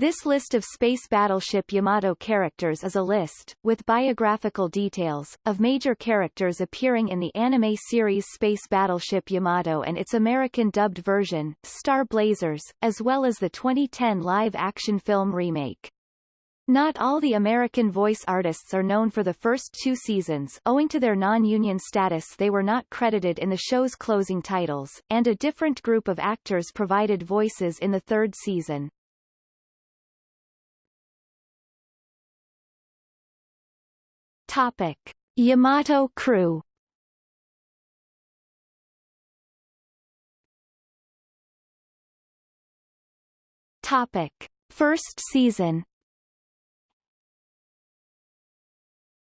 This list of Space Battleship Yamato characters is a list, with biographical details, of major characters appearing in the anime series Space Battleship Yamato and its American dubbed version, Star Blazers, as well as the 2010 live-action film remake. Not all the American voice artists are known for the first two seasons owing to their non-union status they were not credited in the show's closing titles, and a different group of actors provided voices in the third season. Topic. Yamato crew Topic. First season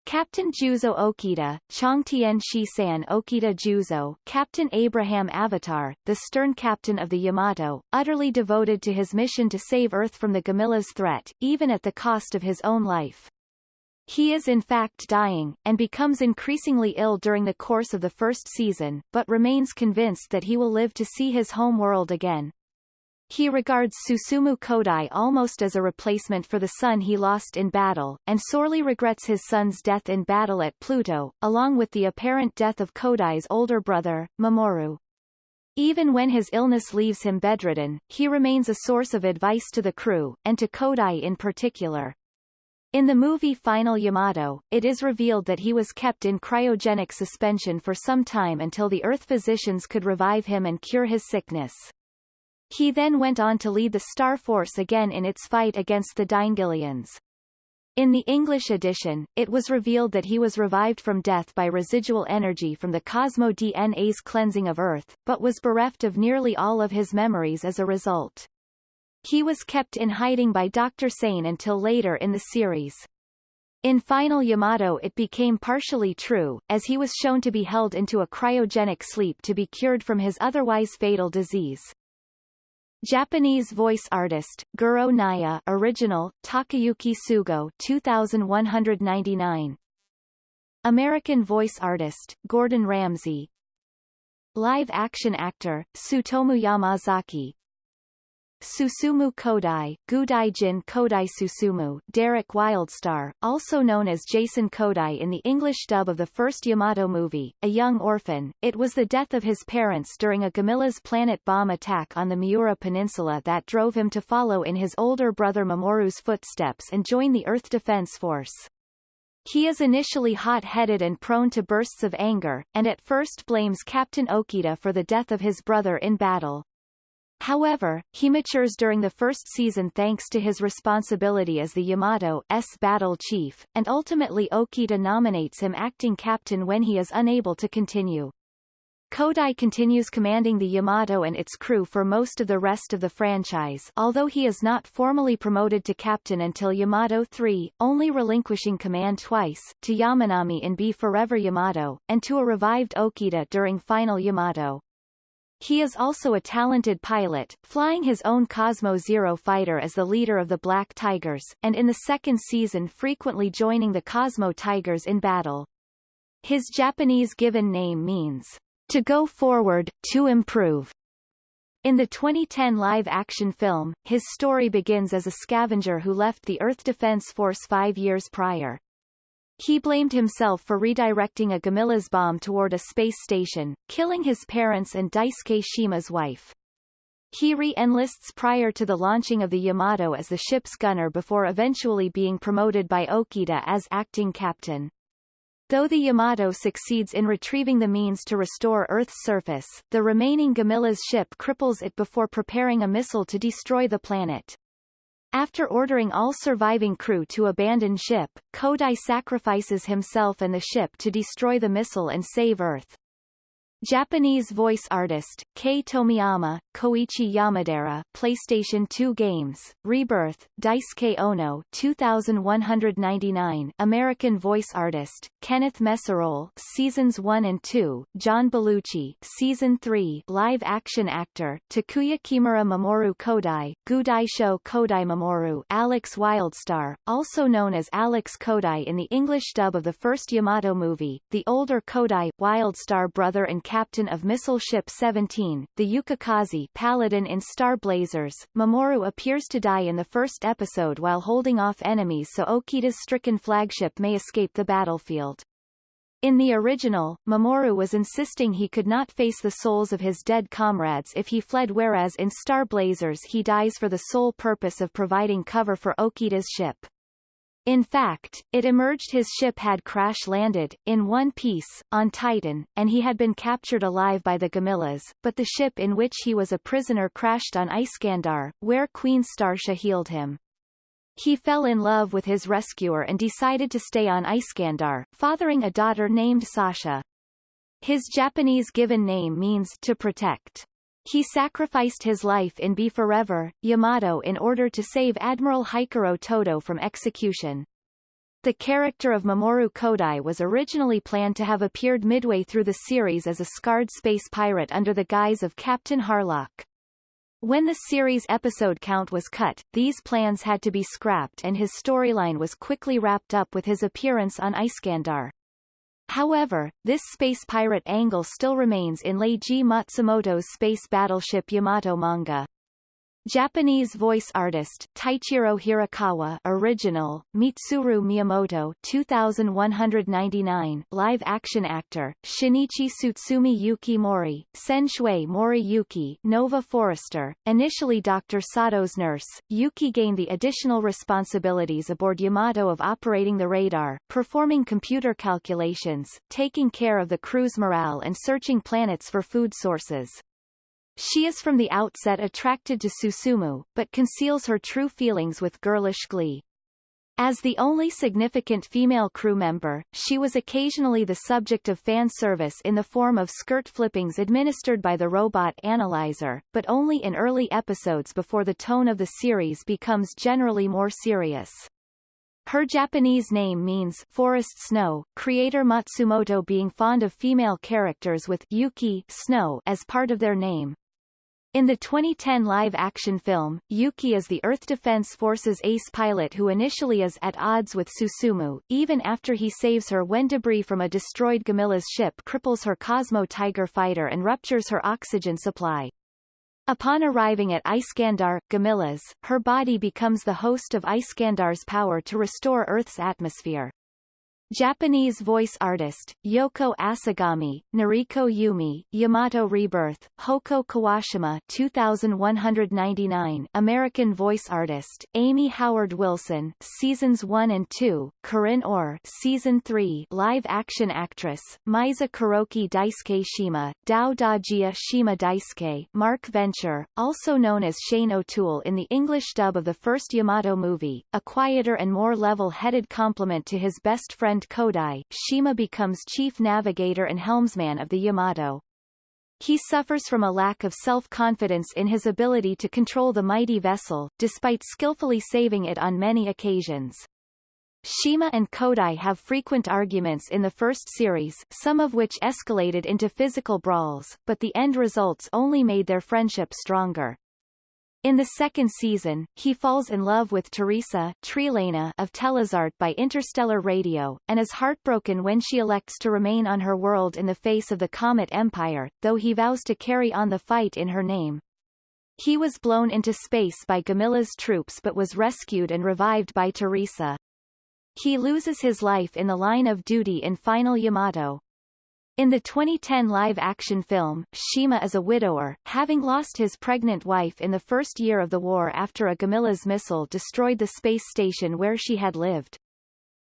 Captain Juzo Okita, Changtian Shisan Okita Juzo, Captain Abraham Avatar, the stern captain of the Yamato, utterly devoted to his mission to save Earth from the Gamilas threat, even at the cost of his own life. He is in fact dying, and becomes increasingly ill during the course of the first season, but remains convinced that he will live to see his home world again. He regards Susumu Kodai almost as a replacement for the son he lost in battle, and sorely regrets his son's death in battle at Pluto, along with the apparent death of Kodai's older brother, Mamoru. Even when his illness leaves him bedridden, he remains a source of advice to the crew, and to Kodai in particular. In the movie Final Yamato, it is revealed that he was kept in cryogenic suspension for some time until the Earth physicians could revive him and cure his sickness. He then went on to lead the Star Force again in its fight against the Daingilians. In the English edition, it was revealed that he was revived from death by residual energy from the Cosmo DNA's cleansing of Earth, but was bereft of nearly all of his memories as a result. He was kept in hiding by Dr. Sane until later in the series. In Final Yamato it became partially true, as he was shown to be held into a cryogenic sleep to be cured from his otherwise fatal disease. Japanese voice artist, Goro Naya original, Takayuki Sugo 2199. American voice artist, Gordon Ramsay Live-action actor, Tsutomu Yamazaki Susumu Kodai, Gudaijin Kodai Susumu, Derek Wildstar, also known as Jason Kodai in the English dub of the first Yamato movie, a young orphan. It was the death of his parents during a Gamilas planet bomb attack on the Miura Peninsula that drove him to follow in his older brother Mamoru's footsteps and join the Earth Defense Force. He is initially hot-headed and prone to bursts of anger, and at first blames Captain Okita for the death of his brother in battle. However, he matures during the first season thanks to his responsibility as the Yamato's battle chief, and ultimately Okita nominates him acting captain when he is unable to continue. Kodai continues commanding the Yamato and its crew for most of the rest of the franchise although he is not formally promoted to captain until Yamato 3, only relinquishing command twice, to Yamanami in Be Forever Yamato, and to a revived Okita during Final Yamato. He is also a talented pilot, flying his own Cosmo Zero fighter as the leader of the Black Tigers, and in the second season frequently joining the Cosmo Tigers in battle. His Japanese given name means, to go forward, to improve. In the 2010 live-action film, his story begins as a scavenger who left the Earth Defense Force five years prior. He blamed himself for redirecting a Gamilas bomb toward a space station, killing his parents and Daisuke Shima's wife. He re-enlists prior to the launching of the Yamato as the ship's gunner before eventually being promoted by Okita as acting captain. Though the Yamato succeeds in retrieving the means to restore Earth's surface, the remaining Gamilas ship cripples it before preparing a missile to destroy the planet. After ordering all surviving crew to abandon ship, Kodai sacrifices himself and the ship to destroy the missile and save Earth. Japanese voice artist, Kei Tomiyama, Koichi Yamadera PlayStation 2 games, Rebirth, Daisuke Ono 2199 American voice artist, Kenneth Meseroll Seasons 1 and 2, John Belushi Season 3 live-action actor, Takuya Kimura Mamoru Kodai, Gudaisho Kodai Mamoru Alex Wildstar, also known as Alex Kodai in the English dub of the first Yamato movie, the older Kodai, Wildstar brother and captain of Missile Ship 17, the Yukikaze Paladin in Star Blazers. Mamoru appears to die in the first episode while holding off enemies so Okita's stricken flagship may escape the battlefield. In the original, Mamoru was insisting he could not face the souls of his dead comrades if he fled whereas in Star Blazers he dies for the sole purpose of providing cover for Okita's ship. In fact, it emerged his ship had crash-landed, in one piece, on Titan, and he had been captured alive by the Gamilas, but the ship in which he was a prisoner crashed on Iskandar, where Queen Starsha healed him. He fell in love with his rescuer and decided to stay on Iskandar, fathering a daughter named Sasha. His Japanese given name means to protect. He sacrificed his life in Be Forever, Yamato in order to save Admiral Hikaru Todo from execution. The character of Mamoru Kodai was originally planned to have appeared midway through the series as a scarred space pirate under the guise of Captain Harlock. When the series episode count was cut, these plans had to be scrapped and his storyline was quickly wrapped up with his appearance on Iskandar. However, this space pirate angle still remains in Leiji Matsumoto's space battleship Yamato manga. Japanese voice artist Taichiro Hirokawa original, Mitsuru Miyamoto 2199 live action actor, Shinichi Tsutsumi Yuki Mori, Senshui Mori Yuki Nova Forester, initially Dr. Sado's nurse, Yuki gained the additional responsibilities aboard Yamato of operating the radar, performing computer calculations, taking care of the crew's morale and searching planets for food sources. She is from the outset attracted to Susumu, but conceals her true feelings with girlish glee. As the only significant female crew member, she was occasionally the subject of fan service in the form of skirt flippings administered by the robot Analyzer, but only in early episodes before the tone of the series becomes generally more serious. Her Japanese name means forest snow, creator Matsumoto being fond of female characters with Yuki snow as part of their name. In the 2010 live-action film, Yuki is the Earth Defense Force's ace pilot who initially is at odds with Susumu, even after he saves her when debris from a destroyed Gamilas ship cripples her Cosmo Tiger fighter and ruptures her oxygen supply. Upon arriving at Iskandar, Gamilas, her body becomes the host of Iskandar's power to restore Earth's atmosphere. Japanese voice artist, Yoko Asagami, Nariko Yumi, Yamato Rebirth, Houko Kuwashima 2199, American voice artist, Amy Howard Wilson, Seasons 1 and 2, Corinne Orr, Season 3, live-action actress, Meisa Kuroki Daisuke Shima, Dao Dajia Shima Daisuke, Mark Venture, also known as Shane O'Toole in the English dub of the first Yamato movie, a quieter and more level-headed compliment to his best friend Kodai, Shima becomes chief navigator and helmsman of the Yamato. He suffers from a lack of self-confidence in his ability to control the mighty vessel, despite skillfully saving it on many occasions. Shima and Kodai have frequent arguments in the first series, some of which escalated into physical brawls, but the end results only made their friendship stronger. In the second season, he falls in love with Teresa Trelaina of Telezart by interstellar radio, and is heartbroken when she elects to remain on her world in the face of the Comet Empire, though he vows to carry on the fight in her name. He was blown into space by Gamilas troops but was rescued and revived by Teresa. He loses his life in the line of duty in Final Yamato. In the 2010 live-action film, Shima is a widower, having lost his pregnant wife in the first year of the war after a Gamilas missile destroyed the space station where she had lived.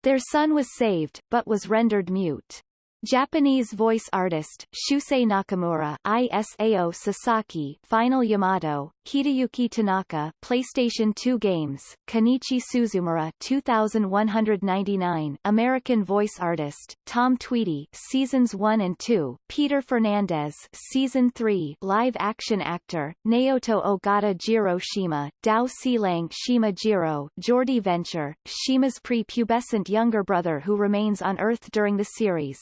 Their son was saved, but was rendered mute. Japanese voice artist, Shusei Nakamura ISAO Sasaki Final Yamato, Hideyuki Tanaka PlayStation 2 games, Kenichi Suzumura 2199 American voice artist, Tom Tweedy Seasons 1 and 2, Peter Fernandez Season 3 live action actor, Naoto Ogata Jiro Shima, Dao Silang Shima Jiro Geordi Venture, Shima's pre-pubescent younger brother who remains on Earth during the series.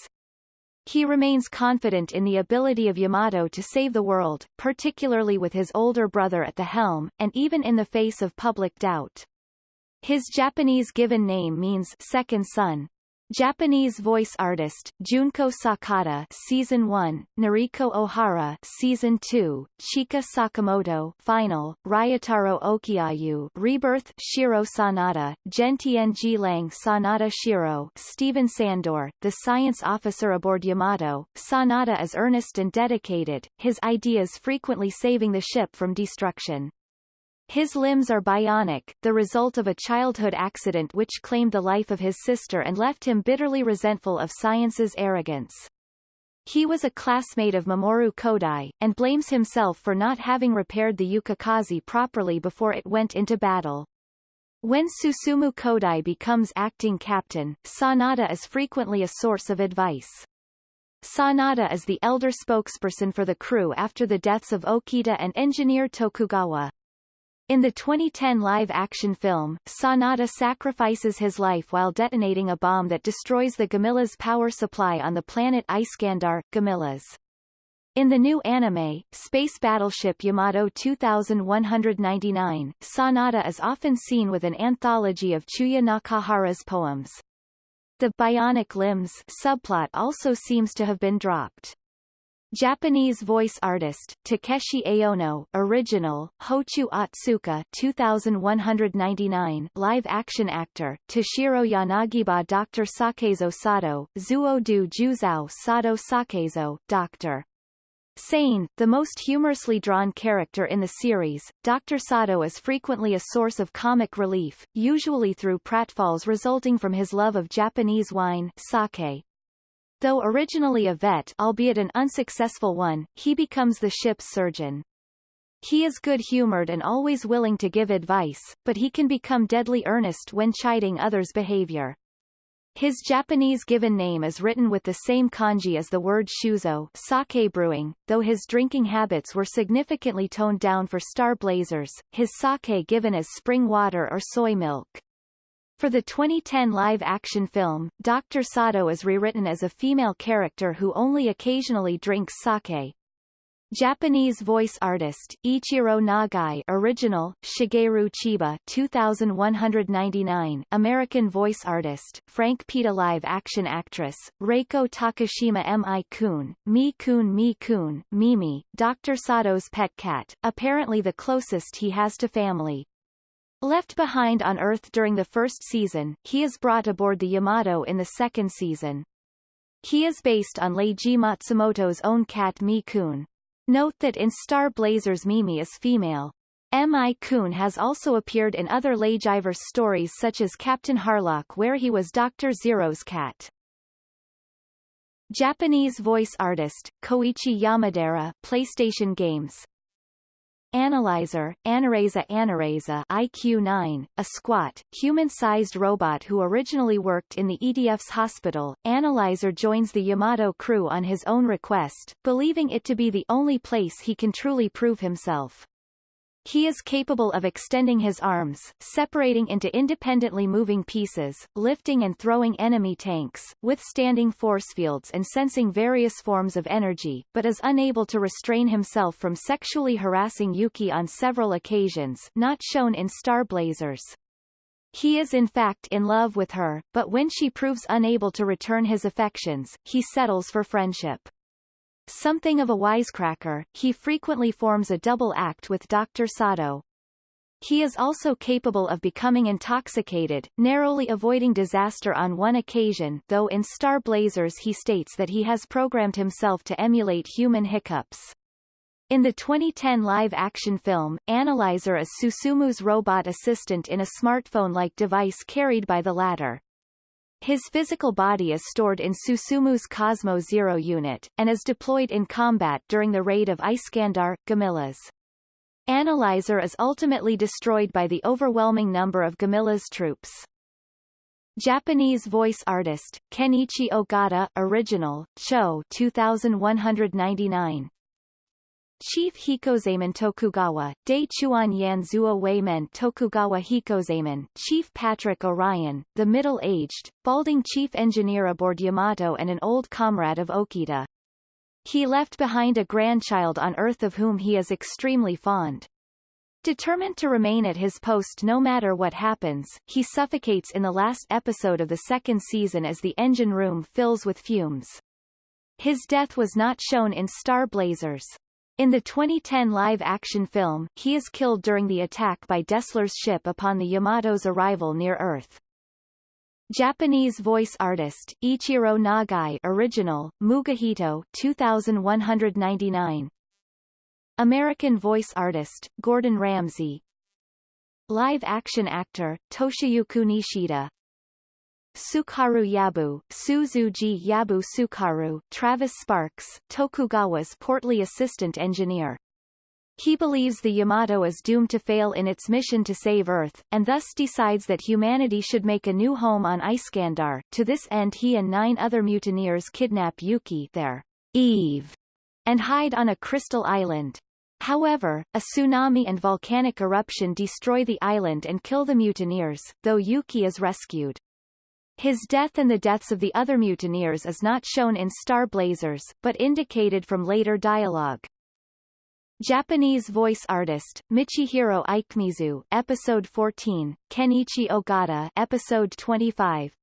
He remains confident in the ability of Yamato to save the world, particularly with his older brother at the helm, and even in the face of public doubt. His Japanese given name means second son. Japanese voice artist, Junko Sakata Season 1, Noriko Ohara Season 2, Chika Sakamoto Final, Ryotaro Okiayu Rebirth Shiro Sanada, Gentienji Lang Sanada Shiro Stephen Sandor, the science officer aboard Yamato, Sanada is earnest and dedicated, his ideas frequently saving the ship from destruction. His limbs are bionic, the result of a childhood accident which claimed the life of his sister and left him bitterly resentful of science's arrogance. He was a classmate of Mamoru Kodai, and blames himself for not having repaired the Yukikaze properly before it went into battle. When Susumu Kodai becomes acting captain, Sanada is frequently a source of advice. Sanada is the elder spokesperson for the crew after the deaths of Okita and engineer Tokugawa. In the 2010 live-action film, Sanada sacrifices his life while detonating a bomb that destroys the Gamila's power supply on the planet Iskandar, Gamilas. In the new anime, Space Battleship Yamato 2199, Sanada is often seen with an anthology of Chuya Nakahara's poems. The bionic limbs subplot also seems to have been dropped. Japanese voice artist, Takeshi Aono original, Hochu Otsuka 2199 live-action actor, Toshiro Yanagiba Dr. Sakezo Sado, Zuodu Juzao Sado Sakezo, Dr. Sane, the most humorously drawn character in the series, Dr. Sado is frequently a source of comic relief, usually through pratfalls resulting from his love of Japanese wine sake. Though originally a vet albeit an unsuccessful one, he becomes the ship's surgeon. He is good-humored and always willing to give advice, but he can become deadly earnest when chiding others' behavior. His Japanese given name is written with the same kanji as the word shuzo sake brewing, though his drinking habits were significantly toned down for Star Blazers, his sake given as spring water or soy milk. For the 2010 live-action film, Dr. Sado is rewritten as a female character who only occasionally drinks sake. Japanese voice artist, Ichiro Nagai original, Shigeru Chiba 2199 American voice artist, Frank Pita live-action actress, Reiko Takashima Mi Kun, Mi Kun Mi Kun, Mimi, Dr. Sado's pet cat, apparently the closest he has to family. Left behind on Earth during the first season, he is brought aboard the Yamato in the second season. He is based on Leiji Matsumoto's own cat Mi-kun. Note that in Star Blazers Mimi is female. Mi-kun has also appeared in other Leijiverse stories such as Captain Harlock where he was Dr. Zero's cat. Japanese voice artist, Koichi Yamadera PlayStation Games Analyzer, Anareza Anareza IQ-9, a squat, human-sized robot who originally worked in the EDF's hospital, Analyzer joins the Yamato crew on his own request, believing it to be the only place he can truly prove himself. He is capable of extending his arms, separating into independently moving pieces, lifting and throwing enemy tanks, withstanding force fields and sensing various forms of energy, but is unable to restrain himself from sexually harassing Yuki on several occasions not shown in Star Blazers. He is in fact in love with her, but when she proves unable to return his affections, he settles for friendship. Something of a wisecracker, he frequently forms a double act with Dr. Sado. He is also capable of becoming intoxicated, narrowly avoiding disaster on one occasion though in Star Blazers he states that he has programmed himself to emulate human hiccups. In the 2010 live-action film, Analyzer is Susumu's robot assistant in a smartphone-like device carried by the latter. His physical body is stored in Susumu's Cosmo Zero unit, and is deployed in combat during the raid of Iskandar, Gamilas. Analyzer is ultimately destroyed by the overwhelming number of Gamilas troops. Japanese voice artist, Kenichi Ogata original, Cho 2199 Chief Hikozaemon Tokugawa, De Chuan Yan Zuo Wei Men Tokugawa Hikozaemon, Chief Patrick Orion, the middle-aged, balding chief engineer aboard Yamato and an old comrade of Okita. He left behind a grandchild on Earth of whom he is extremely fond. Determined to remain at his post no matter what happens, he suffocates in the last episode of the second season as the engine room fills with fumes. His death was not shown in Star Blazers. In the 2010 live-action film, he is killed during the attack by Dessler's ship upon the Yamato's arrival near Earth. Japanese voice artist, Ichiro Nagai original, Mugihito 2199. American voice artist, Gordon Ramsay Live-action actor, Toshiyuki Nishida Sukaru Yabu, Suzuji Yabu Sukaru, Travis Sparks, Tokugawa's portly assistant engineer. He believes the Yamato is doomed to fail in its mission to save Earth, and thus decides that humanity should make a new home on Iskandar. To this end he and nine other mutineers kidnap Yuki their Eve, and hide on a crystal island. However, a tsunami and volcanic eruption destroy the island and kill the mutineers, though Yuki is rescued. His death and the deaths of the other mutineers is not shown in Star Blazers, but indicated from later dialogue. Japanese voice artist, Michihiro Ikemizu Episode 14, Kenichi Ogata Episode 25,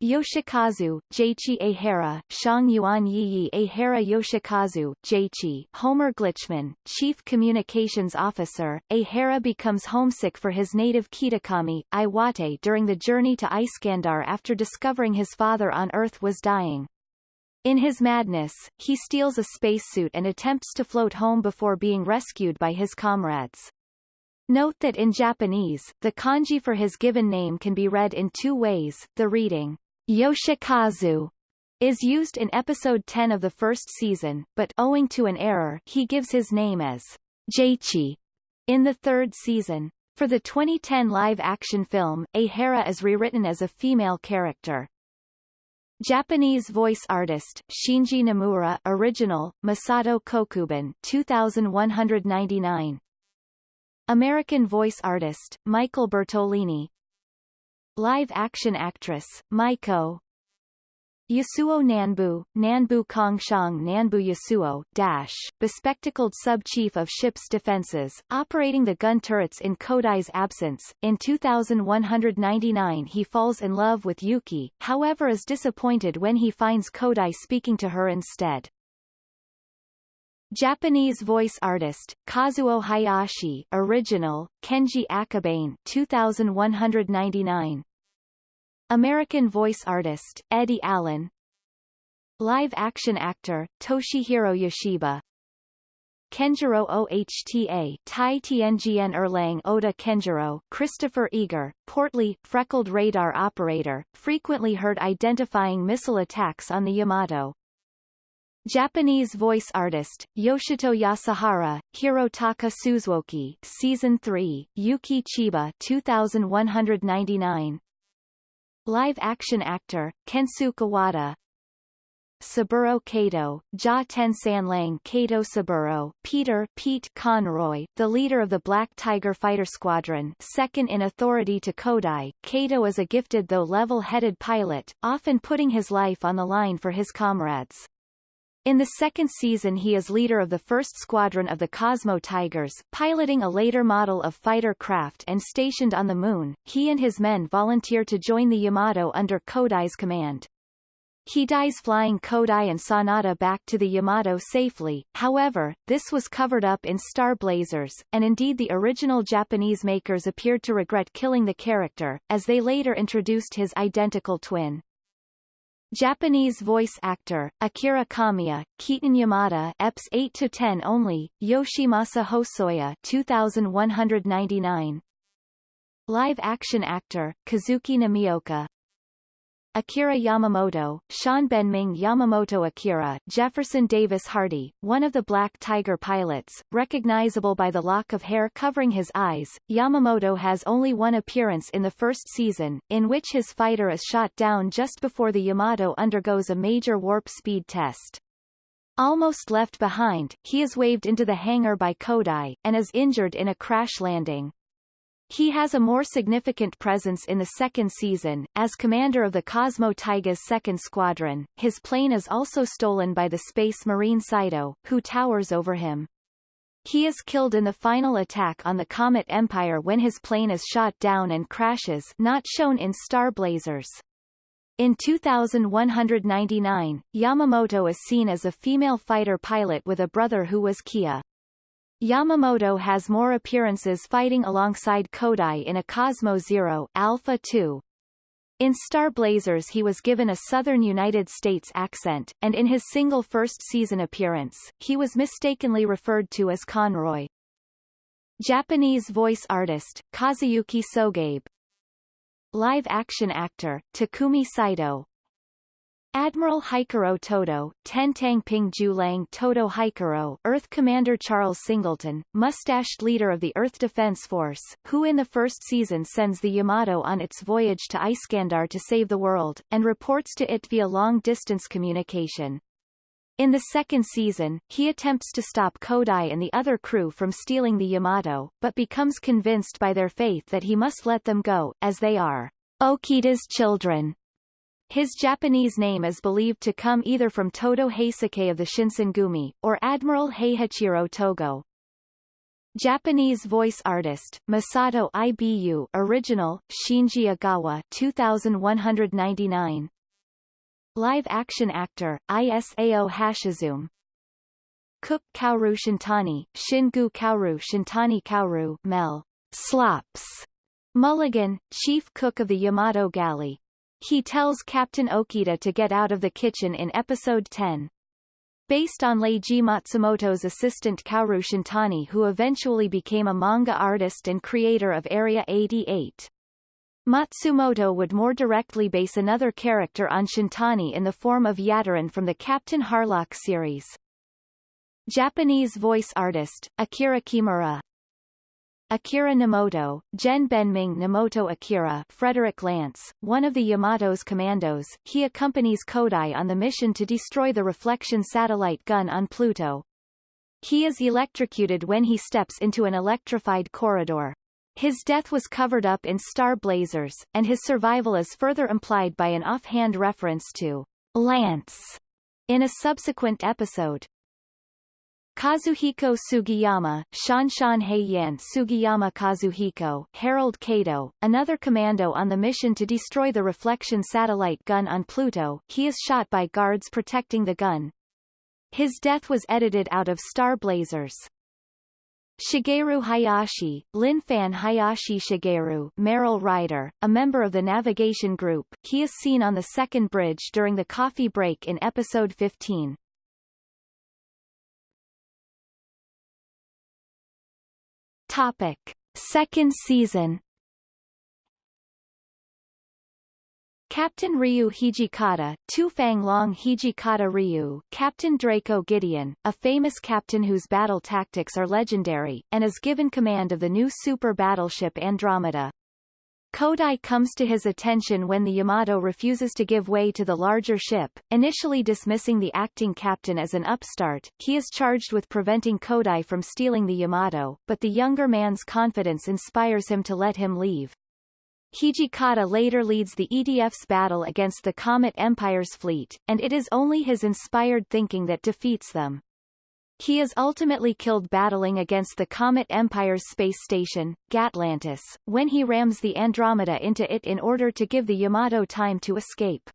Yoshikazu, Jeichi Ehara, Shang Yuan Yi Ehara Yoshikazu, Jeichi, Homer Glitchman, Chief Communications Officer, Ehara becomes homesick for his native Kitakami, Iwate during the journey to Iskandar after discovering his father on Earth was dying. In his madness, he steals a spacesuit and attempts to float home before being rescued by his comrades. Note that in Japanese, the kanji for his given name can be read in two ways, the reading Yoshikazu is used in episode 10 of the first season, but owing to an error, he gives his name as Jeichi in the third season. For the 2010 live-action film, Ehara is rewritten as a female character. Japanese voice artist, Shinji Namura original, Masato Kokuben 2199. American voice artist, Michael Bertolini Live-action actress, Maiko Yasuo Nanbu, Nanbu Kongshang Nanbu Yasuo, Dash, bespectacled sub-chief of ship's defenses, operating the gun turrets in Kodai's absence. In 2199 he falls in love with Yuki, however is disappointed when he finds Kodai speaking to her instead. Japanese voice artist, Kazuo Hayashi original, Kenji Akabane 2199. American voice artist, Eddie Allen. Live-action actor, Toshihiro Yoshiba. Kenjiro OHTA Tai Tianjian Erlang Oda Kenjiro Christopher Eager, portly, freckled radar operator, frequently heard identifying missile attacks on the Yamato. Japanese voice artist, Yoshito Yasuhara, Hirotaka Suzuki Season 3, Yuki Chiba 2199 Live-action actor, Kensu Kawada Saburo Kato, Ja Tensan Kato Saburo, Peter Pete Conroy, the leader of the Black Tiger Fighter Squadron second in authority to Kodai, Kato is a gifted though level-headed pilot, often putting his life on the line for his comrades. In the second season he is leader of the first squadron of the Cosmo Tigers, piloting a later model of fighter craft and stationed on the Moon. He and his men volunteer to join the Yamato under Kodai's command. He dies flying Kodai and Sanada back to the Yamato safely, however, this was covered up in Star Blazers, and indeed the original Japanese makers appeared to regret killing the character, as they later introduced his identical twin. Japanese voice actor, Akira Kamiya, Keaton Yamada EPS 8 to 10 only, Yoshimasa Hosoya 2199. Live action actor, Kazuki Namioka, Akira Yamamoto, Sean Benming Yamamoto Akira, Jefferson Davis Hardy, one of the Black Tiger pilots, recognizable by the lock of hair covering his eyes. Yamamoto has only one appearance in the first season, in which his fighter is shot down just before the Yamato undergoes a major warp speed test. Almost left behind, he is waved into the hangar by Kodai, and is injured in a crash landing. He has a more significant presence in the second season, as commander of the Cosmo Tigers' second squadron. His plane is also stolen by the Space Marine Saito, who towers over him. He is killed in the final attack on the Comet Empire when his plane is shot down and crashes not shown in Star Blazers. In 2199, Yamamoto is seen as a female fighter pilot with a brother who was KIA. Yamamoto has more appearances fighting alongside Kodai in a Cosmo Zero Alpha 2. In Star Blazers he was given a southern United States accent, and in his single first season appearance, he was mistakenly referred to as Conroy. Japanese voice artist, Kazuyuki Sogabe Live-action actor, Takumi Saito Admiral Hikaru Todo, Tentang Ping Julang Todo Hikaru, Earth Commander Charles Singleton, mustached leader of the Earth Defense Force, who in the first season sends the Yamato on its voyage to Iskandar to save the world, and reports to it via long-distance communication. In the second season, he attempts to stop Kodai and the other crew from stealing the Yamato, but becomes convinced by their faith that he must let them go, as they are Okita's children. His Japanese name is believed to come either from Todo Heisuke of the Shinsengumi, or Admiral Heihachiro Togo. Japanese voice artist, Masato Ibu original, Shinji Agawa 2199 Live-action actor, Isao Hashizume Cook Kaoru Shintani, Shingu Kaoru Shintani Kaoru Mel. Slops. Mulligan, chief cook of the Yamato galley. He tells Captain Okita to get out of the kitchen in episode 10. Based on Leiji Matsumoto's assistant Kaoru Shintani who eventually became a manga artist and creator of Area 88. Matsumoto would more directly base another character on Shintani in the form of Yataran from the Captain Harlock series. Japanese voice artist, Akira Kimura Akira Nemoto, Gen Benming Nemoto Akira Frederick Lance, one of the Yamato's commandos, he accompanies Kodai on the mission to destroy the reflection satellite gun on Pluto. He is electrocuted when he steps into an electrified corridor. His death was covered up in Star Blazers, and his survival is further implied by an offhand reference to Lance in a subsequent episode. Kazuhiko Sugiyama, Shanshan Heiyan Sugiyama Kazuhiko, Harold Kato, another commando on the mission to destroy the reflection satellite gun on Pluto, he is shot by guards protecting the gun. His death was edited out of Star Blazers. Shigeru Hayashi, Linfan Hayashi Shigeru Merrill Ryder, a member of the navigation group, he is seen on the second bridge during the coffee break in episode 15. Topic. Second season Captain Ryu Hijikata, Tufang Long Hijikata Ryu, Captain Draco Gideon, a famous captain whose battle tactics are legendary, and is given command of the new super battleship Andromeda. Kodai comes to his attention when the Yamato refuses to give way to the larger ship, initially dismissing the acting captain as an upstart, he is charged with preventing Kodai from stealing the Yamato, but the younger man's confidence inspires him to let him leave. Hijikata later leads the EDF's battle against the Comet Empire's fleet, and it is only his inspired thinking that defeats them. He is ultimately killed battling against the Comet Empire's space station, Gatlantis, when he rams the Andromeda into it in order to give the Yamato time to escape.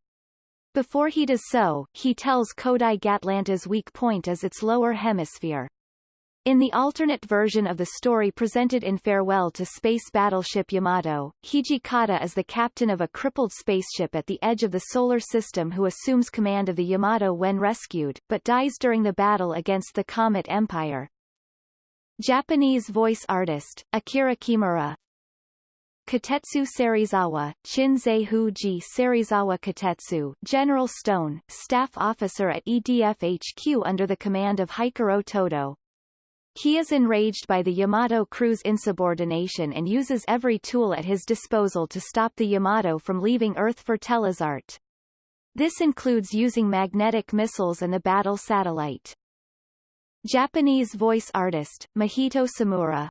Before he does so, he tells Kodai Gatlanta's weak point is its lower hemisphere. In the alternate version of the story presented in Farewell to Space Battleship Yamato, Hijikata is the captain of a crippled spaceship at the edge of the Solar System who assumes command of the Yamato when rescued, but dies during the battle against the Comet Empire. Japanese voice artist, Akira Kimura, Katetsu Serizawa, Chinzei Huji Serizawa Katetsu, General Stone, staff officer at EDF HQ under the command of Hikaru Todo, he is enraged by the Yamato crew's insubordination and uses every tool at his disposal to stop the Yamato from leaving Earth for Telezart. This includes using magnetic missiles and the battle satellite. Japanese voice artist, Mahito Samura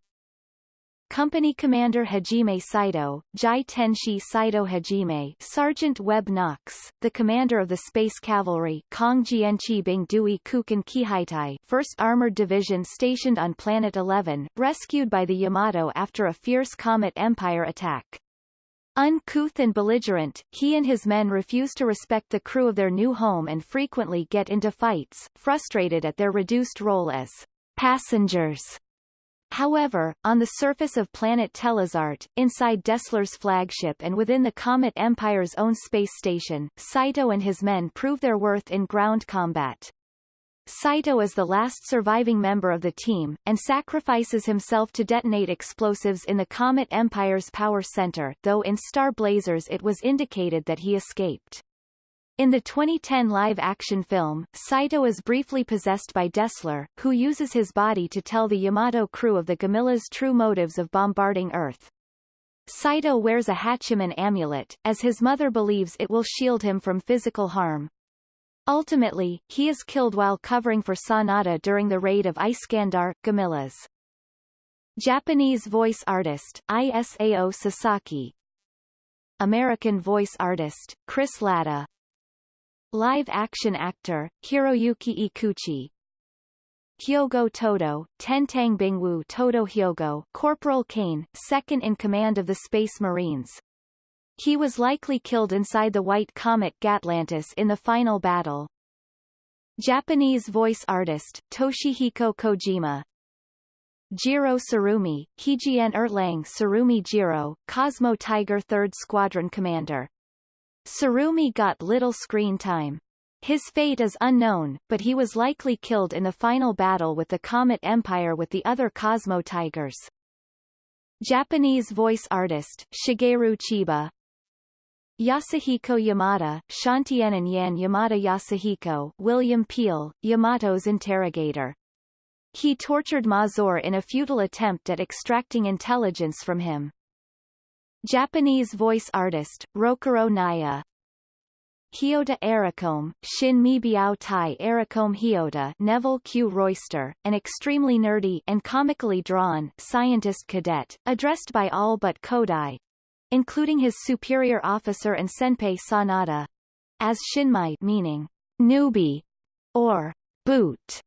Company Commander Hajime Saito, Jai Tenshi Saito Hajime Sergeant Webb Knox, the commander of the Space Cavalry Kong Jianchi Bing Dui Kukan Kihaitai 1st Armored Division stationed on Planet 11, rescued by the Yamato after a fierce Comet Empire attack. Uncouth and belligerent, he and his men refuse to respect the crew of their new home and frequently get into fights, frustrated at their reduced role as passengers. However, on the surface of planet Telezart, inside Dessler's flagship and within the Comet Empire's own space station, Saito and his men prove their worth in ground combat. Saito is the last surviving member of the team, and sacrifices himself to detonate explosives in the Comet Empire's power center, though in Star Blazers it was indicated that he escaped. In the 2010 live-action film, Saito is briefly possessed by Dessler, who uses his body to tell the Yamato crew of the Gamila's true motives of bombarding Earth. Saito wears a Hachiman amulet, as his mother believes it will shield him from physical harm. Ultimately, he is killed while covering for Sanada during the raid of Iskandar, Gamilas. Japanese voice artist, Isao Sasaki American voice artist, Chris Latta Live-action actor, Hiroyuki Ikuchi Hyogo Todo, Tentang Bingwu Todo Hyogo Corporal Kane, second in command of the Space Marines, he was likely killed inside the White Comet Gatlantis in the final battle. Japanese voice artist, Toshihiko Kojima Jiro Tsurumi, Hijien Erlang Tsurumi Jiro, Cosmo Tiger 3rd Squadron Commander. Tsurumi got little screen time. His fate is unknown, but he was likely killed in the final battle with the Comet Empire with the other Cosmo Tigers. Japanese voice artist, Shigeru Chiba, Yasuhiko Yamada, Shantienan Yan Yamada Yasuhiko William Peel, Yamato's interrogator. He tortured Mazor in a futile attempt at extracting intelligence from him. Japanese voice artist, Rokuro Naya Hyoda Aracome, Shin Mi Biao Tai Aracome Hyoda Neville Q. Royster, an extremely nerdy and comically drawn scientist cadet, addressed by all but Kodai, including his superior officer and senpai Sanada, as Shinmai meaning newbie or boot,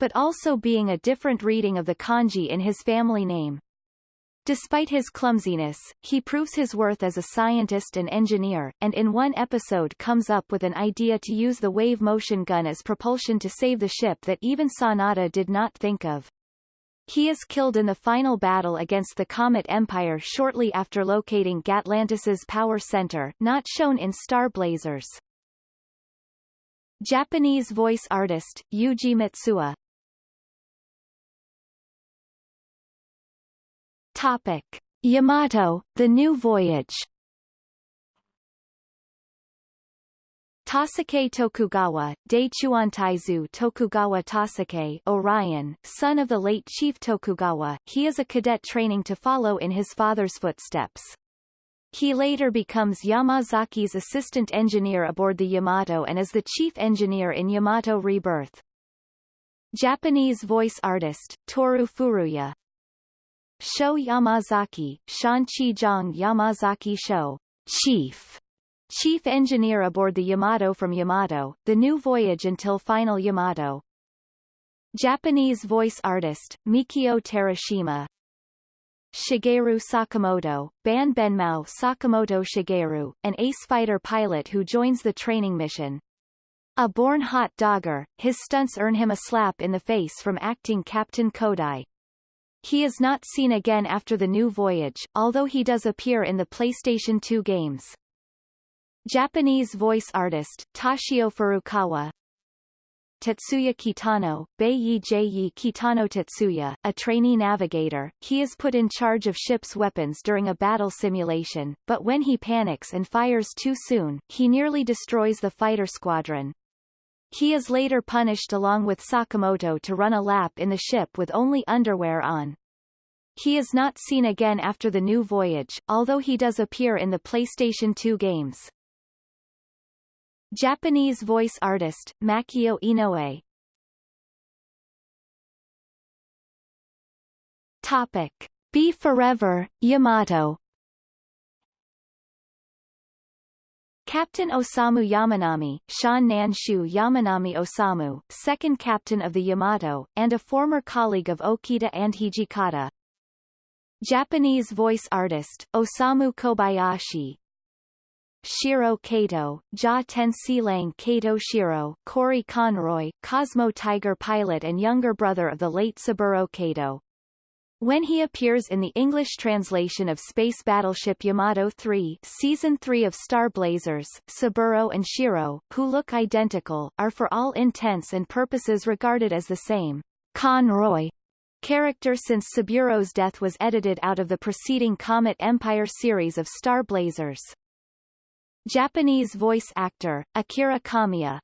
but also being a different reading of the kanji in his family name. Despite his clumsiness, he proves his worth as a scientist and engineer, and in one episode comes up with an idea to use the wave motion gun as propulsion to save the ship that even Sanada did not think of. He is killed in the final battle against the Comet Empire shortly after locating Gatlantis's power center, not shown in Star Blazers. Japanese voice artist, Yuji Mitsuya Topic. Yamato, The New Voyage Tasuke Tokugawa, Daichuantaizu Tokugawa Tasuke Orion, son of the late Chief Tokugawa, he is a cadet training to follow in his father's footsteps. He later becomes Yamazaki's assistant engineer aboard the Yamato and is the chief engineer in Yamato Rebirth. Japanese voice artist, Toru Furuya Sho Yamazaki, Shan-Chi-Jong Yamazaki Sho, Chief Chief Engineer aboard the Yamato from Yamato, The New Voyage until Final Yamato. Japanese voice artist, Mikio Terashima Shigeru Sakamoto, Ban Benmao Sakamoto Shigeru, an ace fighter pilot who joins the training mission. A born hot dogger, his stunts earn him a slap in the face from acting Captain Kodai. He is not seen again after the new voyage, although he does appear in the PlayStation 2 games. Japanese voice artist, Toshio Furukawa Tetsuya Kitano, Beiyi Ji Kitano Tetsuya, a trainee navigator, he is put in charge of ship's weapons during a battle simulation, but when he panics and fires too soon, he nearly destroys the fighter squadron. He is later punished along with Sakamoto to run a lap in the ship with only underwear on. He is not seen again after the new voyage, although he does appear in the PlayStation 2 games. Japanese voice artist, Makio Inoue Topic. Be Forever, Yamato Captain Osamu Yamanami, Shan Nanshu Yamanami Osamu, second captain of the Yamato, and a former colleague of Okita and Hijikata. Japanese voice artist, Osamu Kobayashi, Shiro Kato, Ja Tensilang Kato Shiro, Corey Conroy, Cosmo Tiger pilot and younger brother of the late Saburo Kato. When he appears in the English translation of Space Battleship Yamato 3 Season 3 of Star Blazers, Saburo and Shiro, who look identical, are for all intents and purposes regarded as the same. Conroy character since Saburo's death was edited out of the preceding Comet Empire series of Star Blazers. Japanese voice actor, Akira Kamiya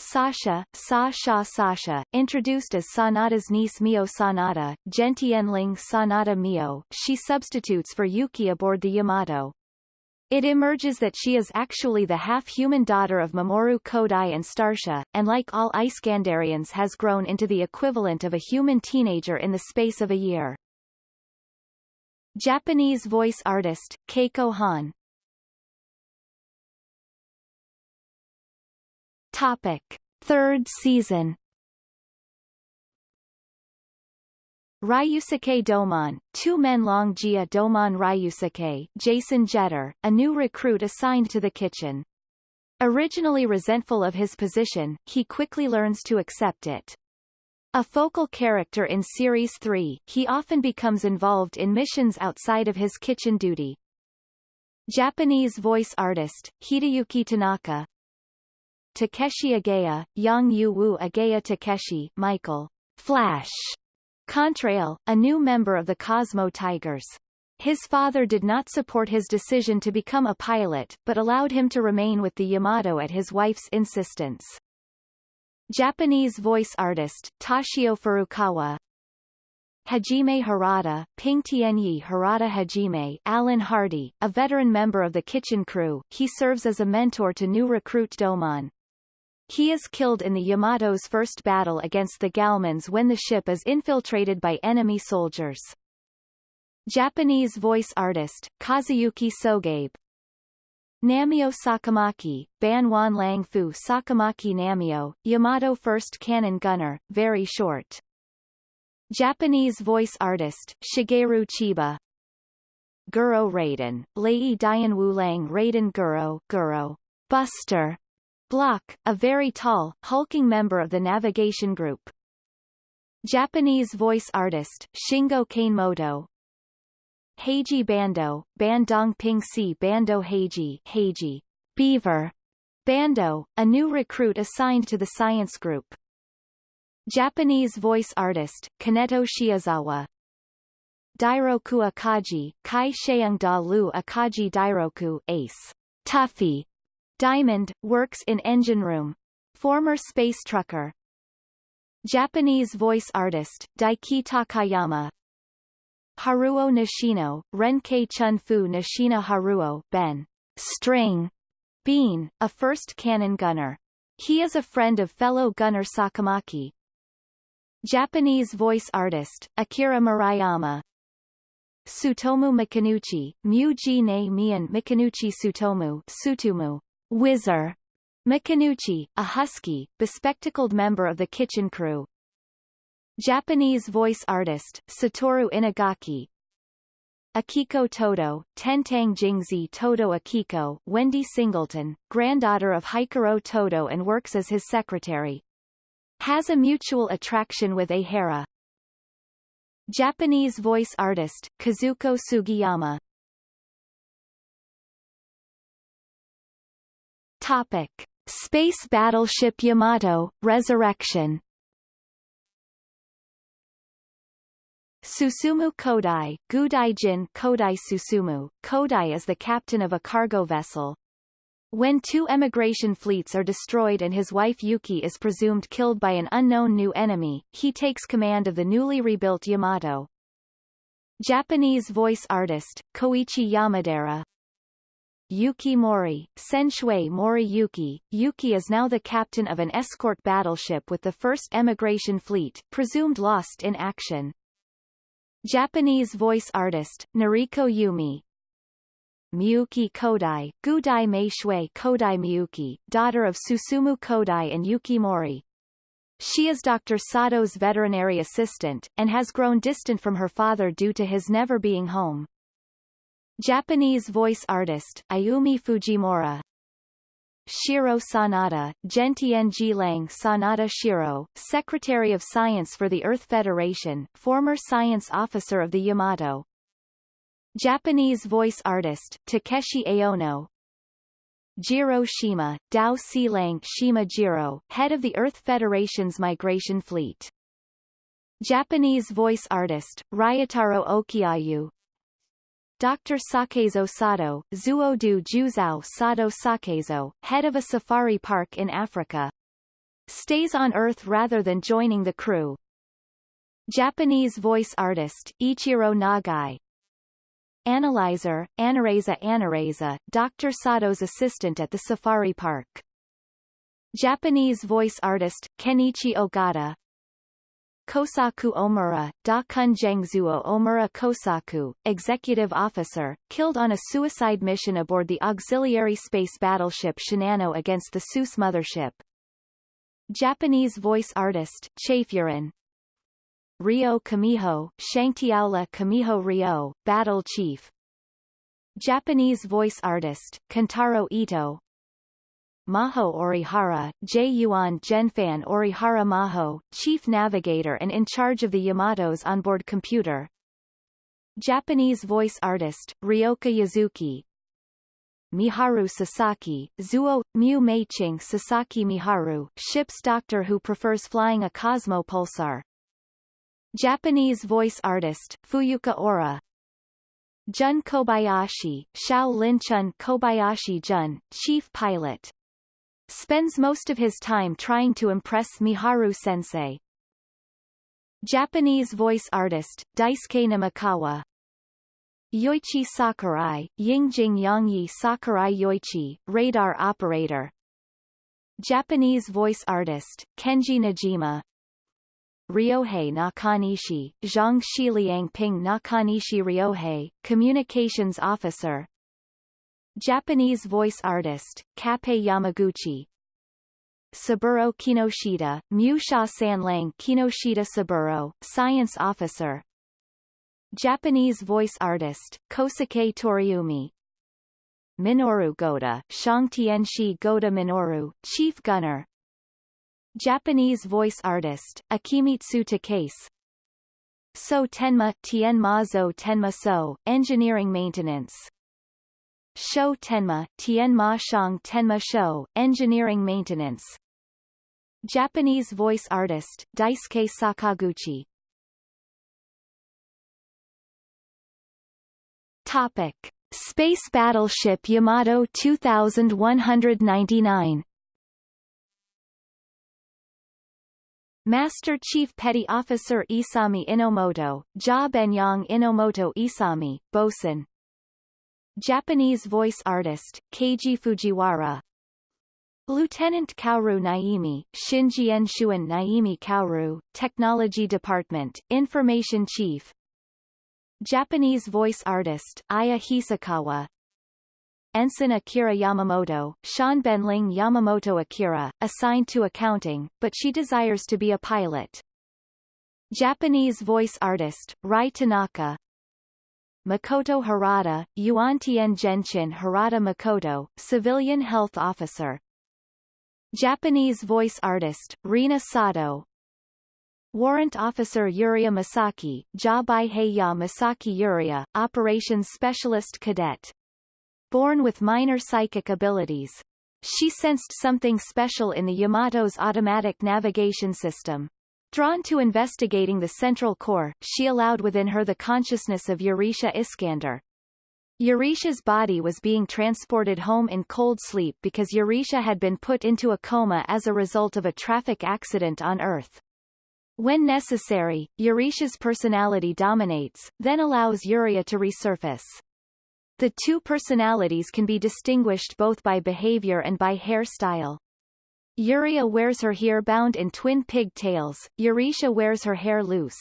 Sasha, Sa Sha Sasha, introduced as Sanada's niece Mio Sanada, Gentienling Sanada Mio, she substitutes for Yuki aboard the Yamato. It emerges that she is actually the half-human daughter of Mamoru Kodai and Starsha, and like all Ice Iskandarians has grown into the equivalent of a human teenager in the space of a year. Japanese voice artist, Keiko Han Topic. Third season Ryusuke Domon, two men long Jia Domon Ryusuke, Jason Jetter, a new recruit assigned to the kitchen. Originally resentful of his position, he quickly learns to accept it. A focal character in Series 3, he often becomes involved in missions outside of his kitchen duty. Japanese voice artist, Hideyuki Tanaka, Takeshi Agaya, Yang Yu Wu Agaya Takeshi, Michael Flash Contrail, a new member of the Cosmo Tigers. His father did not support his decision to become a pilot, but allowed him to remain with the Yamato at his wife's insistence. Japanese voice artist, Toshio Furukawa Hajime Harada, Ping Tianyi Harada Hajime Alan Hardy, a veteran member of the kitchen crew, he serves as a mentor to new recruit Domon. He is killed in the Yamato's first battle against the Galmans when the ship is infiltrated by enemy soldiers. Japanese voice artist, Kazuyuki Sogabe Namio Sakamaki, Ban Wan Lang Fu Sakamaki Namio, Yamato first cannon gunner, very short. Japanese voice artist, Shigeru Chiba Guro Raiden, Lei Dian Wu Lang Raiden Guro, Guro, Buster, Block, a very tall, hulking member of the navigation group. Japanese voice artist, Shingo Kanemoto. Heiji Bando, Bandong Ping Si Bando Heiji, Heiji, Beaver, Bando, a new recruit assigned to the science group. Japanese voice artist, Kaneto Shiozawa Dairoku Akaji, Kai Sheung Da Lu Akaji Dairoku, Ace, Tuffy, Diamond, works in engine room. Former space trucker. Japanese voice artist, Daiki Takayama. Haruo Nishino, Renkei Chun-fu Nishina Haruo, Ben. String. Bean, a first cannon gunner. He is a friend of fellow gunner Sakamaki. Japanese voice artist, Akira Murayama. Sutomu Mikanuchi, Mu Ji Ne Mian Mikanuchi Sutomu Sutumu, Whizzer Mikanuchi, a husky, bespectacled member of the kitchen crew. Japanese voice artist, Satoru Inagaki. Akiko Todo, Tentang Jingzi Todo Akiko, Wendy Singleton, granddaughter of Hikaru Todo and works as his secretary. Has a mutual attraction with Ahara. Japanese voice artist, Kazuko Sugiyama. Topic: Space Battleship Yamato, Resurrection Susumu Kodai, Gudaijin Kodai Susumu. Kodai is the captain of a cargo vessel. When two emigration fleets are destroyed and his wife Yuki is presumed killed by an unknown new enemy, he takes command of the newly rebuilt Yamato. Japanese voice artist, Koichi Yamadera, Yuki Mori, Senshui Mori Yuki. Yuki is now the captain of an escort battleship with the first emigration fleet, presumed lost in action. Japanese voice artist, Nariko Yumi. Miyuki Kodai, Gudai Meishui Kodai Miyuki, daughter of Susumu Kodai and Yuki Mori. She is Dr. Sato's veterinary assistant, and has grown distant from her father due to his never being home. Japanese voice artist, Ayumi Fujimura, Shiro Sanada, Gentian Jilang Sanada Shiro, Secretary of Science for the Earth Federation, former science officer of the Yamato. Japanese voice artist, Takeshi Aono. Jiro Shima, Dao Silang Shima Jiro, head of the Earth Federation's migration fleet. Japanese voice artist, Ryotaro Okiayu, Dr. Sakezo Sato, Zuodu Juzao Sato Sakezo, head of a safari park in Africa. Stays on Earth rather than joining the crew. Japanese voice artist, Ichiro Nagai. Analyzer, Anareza Anareza, Dr. Sato's assistant at the safari park. Japanese voice artist, Kenichi Ogata, Kosaku Omura, Da Kunjengzuo Omura Kosaku, executive officer, killed on a suicide mission aboard the auxiliary space battleship Shinano against the Seuss mothership. Japanese voice artist, Chafurin. Ryo Kamiho, Shangtiaola Kamiho Ryo, battle chief. Japanese voice artist, Kentaro Ito, Maho Orihara, J. Yuan Genfan Orihara Maho, Chief Navigator and in charge of the Yamato's onboard computer. Japanese voice artist, Ryoka Yuzuki. Miharu Sasaki, Zuo, Mu Meiching Sasaki Miharu, ship's doctor who prefers flying a Cosmopulsar. Japanese voice artist, Fuyuka Oura, Jun Kobayashi, Xiao Lin Chun Kobayashi Jun, chief pilot spends most of his time trying to impress Miharu sensei. Japanese voice artist, Daisuke Namikawa Yoichi Sakurai, Yingjing Yangyi Sakurai Yoichi, radar operator. Japanese voice artist, Kenji Nojima. Ryohei Nakanishi, Zhang Shiliang Ping Nakanishi Ryohei, communications officer Japanese voice artist, Kappei Yamaguchi. Saburo Kinoshita, Musha Sanlang Kinoshita Saburo, science officer. Japanese voice artist, Kosuke Toriumi Minoru Goda, Shangtianshi Goda Minoru, chief gunner. Japanese voice artist, Akimitsu Takase. So Tenma Tien Mazo Tenma So, engineering maintenance Shou Tenma, Tianma Shang Tenma Shou, Engineering Maintenance. Japanese voice artist, Daisuke Sakaguchi. Topic. Space Battleship Yamato 2199 Master Chief Petty Officer Isami Inomoto, Ja Benyang Inomoto Isami, Bosun, Japanese voice artist, Keiji Fujiwara. Lieutenant Kaoru Naimi, Shinjian Shuan Naimi Kaoru, Technology Department, Information Chief. Japanese voice artist, Aya Hisakawa. Ensign Akira Yamamoto, Sean Benling Yamamoto Akira, assigned to accounting, but she desires to be a pilot. Japanese voice artist, Rie Tanaka Makoto Harada, Yuantien Genshin Harada Makoto, civilian health officer. Japanese voice artist, Rina Sato. Warrant Officer Yuria Masaki, Jabai Heiya Masaki Yuria, Operations Specialist Cadet. Born with minor psychic abilities. She sensed something special in the Yamato's automatic navigation system. Drawn to investigating the central core, she allowed within her the consciousness of Yurisha Iskandar. Yurisha's body was being transported home in cold sleep because Yurisha had been put into a coma as a result of a traffic accident on Earth. When necessary, Yurisha's personality dominates, then allows Yuria to resurface. The two personalities can be distinguished both by behavior and by hairstyle. Yuria wears her hair bound in twin pigtails, Yurisha wears her hair loose.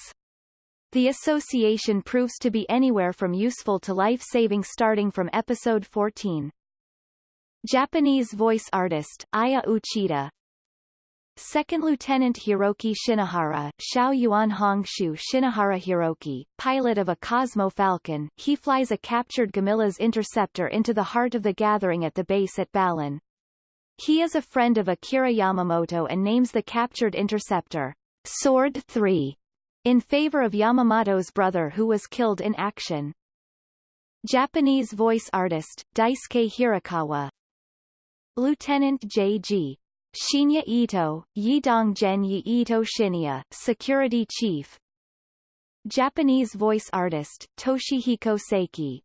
The association proves to be anywhere from useful to life-saving starting from episode 14. Japanese voice artist, Aya Uchida, Second Lieutenant Hiroki Shinohara, Shao Yuan Hongshu Shinohara Hiroki, pilot of a Cosmo Falcon, he flies a captured Gamilas interceptor into the heart of the gathering at the base at Balin. He is a friend of Akira Yamamoto and names the captured interceptor, Sword 3, in favor of Yamamoto's brother who was killed in action. Japanese voice artist, Daisuke Hirakawa Lieutenant J.G. Shinya Ito, Yidonggen Yi Ito Shinya, Security Chief Japanese voice artist, Toshihiko Seiki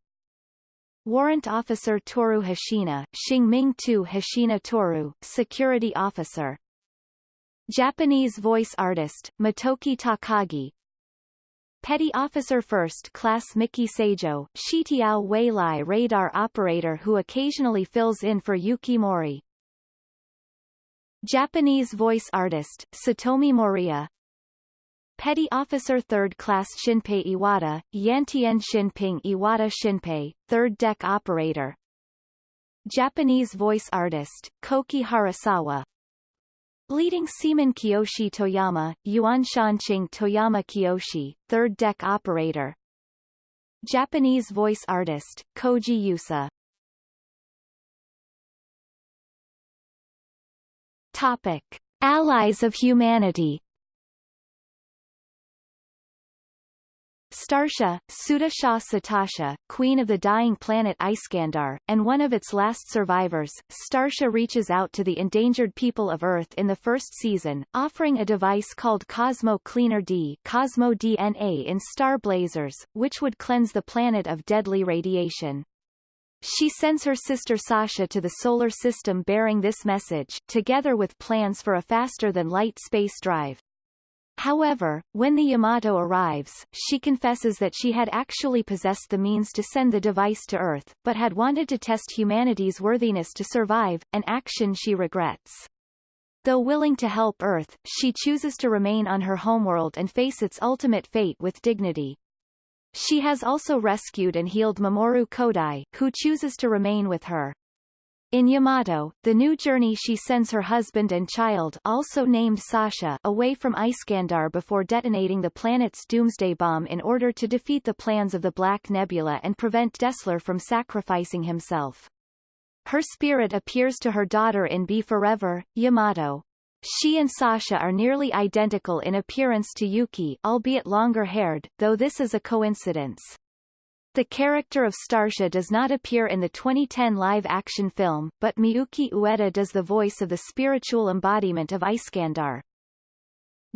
Warrant Officer Toru Hashina, Xingming Tu Hashina Toru, Security Officer. Japanese voice artist, Motoki Takagi. Petty Officer First Class Miki Seijo, Shitiao Weilai radar operator who occasionally fills in for Yuki Mori. Japanese voice artist, Satomi Moriya Petty Officer 3rd Class Shinpei Iwata, Yantian Shinping Iwata Shinpei, 3rd Deck Operator. Japanese voice artist, Koki Harasawa. Leading Seaman Kiyoshi Toyama, Yuan Shanqing Toyama Kiyoshi, 3rd Deck Operator. Japanese voice artist, Koji Yusa. Topic. Allies of humanity Starsha, Sudasha Satasha, queen of the dying planet Iskandar, and one of its last survivors, Starsha reaches out to the endangered people of Earth in the first season, offering a device called Cosmo Cleaner D Cosmo DNA in star blazers, which would cleanse the planet of deadly radiation. She sends her sister Sasha to the solar system bearing this message, together with plans for a faster-than-light space drive. However, when the Yamato arrives, she confesses that she had actually possessed the means to send the device to Earth, but had wanted to test humanity's worthiness to survive, an action she regrets. Though willing to help Earth, she chooses to remain on her homeworld and face its ultimate fate with dignity. She has also rescued and healed Mamoru Kodai, who chooses to remain with her. In Yamato, the new journey she sends her husband and child also named Sasha away from Iskandar before detonating the planet's doomsday bomb in order to defeat the plans of the Black Nebula and prevent Dessler from sacrificing himself. Her spirit appears to her daughter in Be Forever, Yamato. She and Sasha are nearly identical in appearance to Yuki albeit longer-haired, though this is a coincidence. The character of Starsha does not appear in the 2010 live-action film, but Miyuki Ueda does the voice of the spiritual embodiment of Iskandar.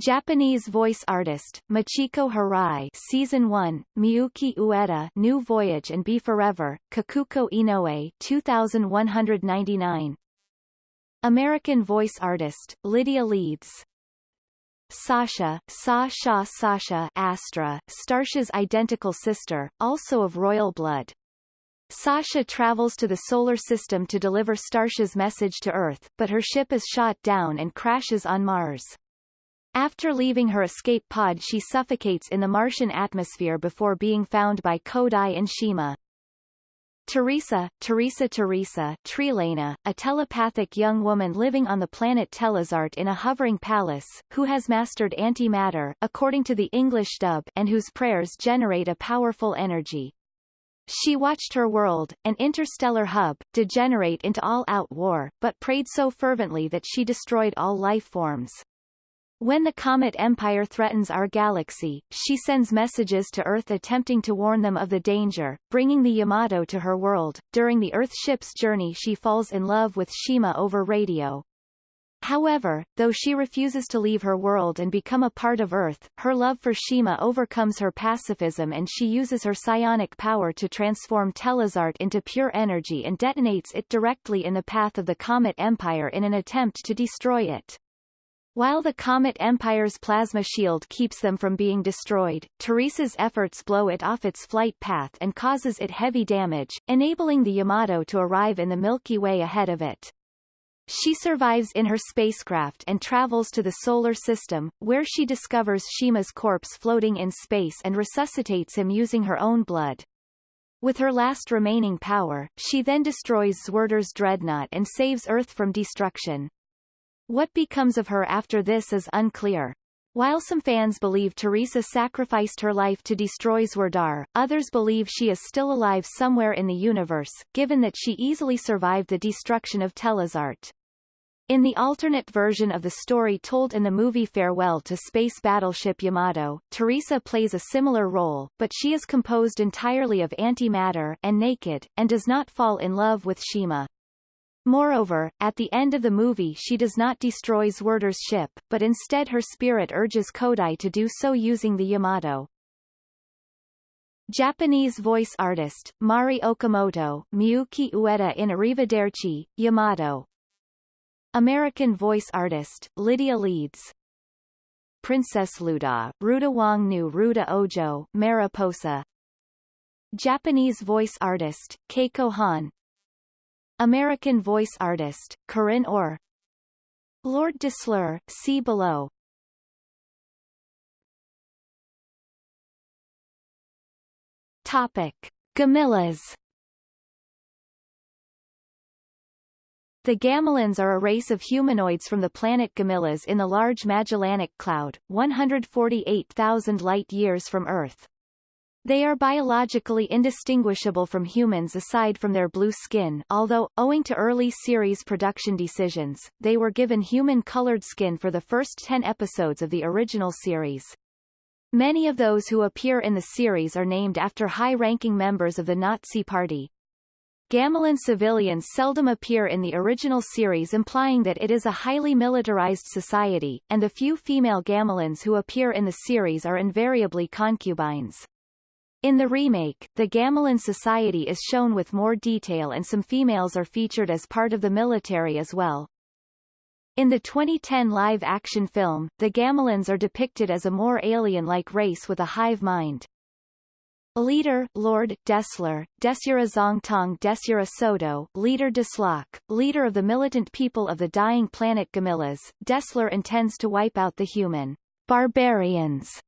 Japanese voice artist, Michiko Hirai Season 1, Miyuki Ueda New Voyage and Be Forever, Kikuko Inoue 2199 American voice artist, Lydia Leeds Sasha, Sasha Sasha Astra, Starsha's identical sister, also of royal blood. Sasha travels to the solar system to deliver Starsha's message to Earth, but her ship is shot down and crashes on Mars. After leaving her escape pod she suffocates in the Martian atmosphere before being found by Kodai and Shima. Teresa, Teresa Teresa Trelaina, a telepathic young woman living on the planet Telezart in a hovering palace, who has mastered antimatter according to the English dub and whose prayers generate a powerful energy. She watched her world, an interstellar hub, degenerate into all-out war, but prayed so fervently that she destroyed all life forms. When the Comet Empire threatens our galaxy, she sends messages to Earth attempting to warn them of the danger, bringing the Yamato to her world. During the Earth ship's journey she falls in love with Shima over radio. However, though she refuses to leave her world and become a part of Earth, her love for Shima overcomes her pacifism and she uses her psionic power to transform Telezart into pure energy and detonates it directly in the path of the Comet Empire in an attempt to destroy it. While the Comet Empire's plasma shield keeps them from being destroyed, Teresa's efforts blow it off its flight path and causes it heavy damage, enabling the Yamato to arrive in the Milky Way ahead of it. She survives in her spacecraft and travels to the solar system, where she discovers Shima's corpse floating in space and resuscitates him using her own blood. With her last remaining power, she then destroys Zwerdor's dreadnought and saves Earth from destruction. What becomes of her after this is unclear. While some fans believe Teresa sacrificed her life to destroy Zwerdar, others believe she is still alive somewhere in the universe, given that she easily survived the destruction of Telezart. In the alternate version of the story told in the movie Farewell to Space Battleship Yamato, Teresa plays a similar role, but she is composed entirely of antimatter and naked, and does not fall in love with Shima. Moreover, at the end of the movie she does not destroy Zwerdor's ship, but instead her spirit urges Kodai to do so using the Yamato. Japanese voice artist, Mari Okamoto, Miyuki Ueda in Arrivederci, Yamato. American voice artist, Lydia Leeds. Princess Luda, Ruda Wang Nu Ruda Ojo, Mariposa. Japanese voice artist, Keiko Han, American voice artist, Corinne Orr Lord Desleur, see below Topic. Gamilas The Gamilans are a race of humanoids from the planet Gamilas in the Large Magellanic Cloud, 148,000 light-years from Earth. They are biologically indistinguishable from humans aside from their blue skin although, owing to early series production decisions, they were given human-colored skin for the first ten episodes of the original series. Many of those who appear in the series are named after high-ranking members of the Nazi Party. Gamilan civilians seldom appear in the original series implying that it is a highly militarized society, and the few female Gamilans who appear in the series are invariably concubines. In the remake, the Gamilan society is shown with more detail and some females are featured as part of the military as well. In the 2010 live-action film, the Gamilans are depicted as a more alien-like race with a hive mind. Leader, Lord, Dessler, Desura Zongtong Desura Soto, Leader Desslok, leader of the militant people of the dying planet Gamilas, Dessler intends to wipe out the human barbarians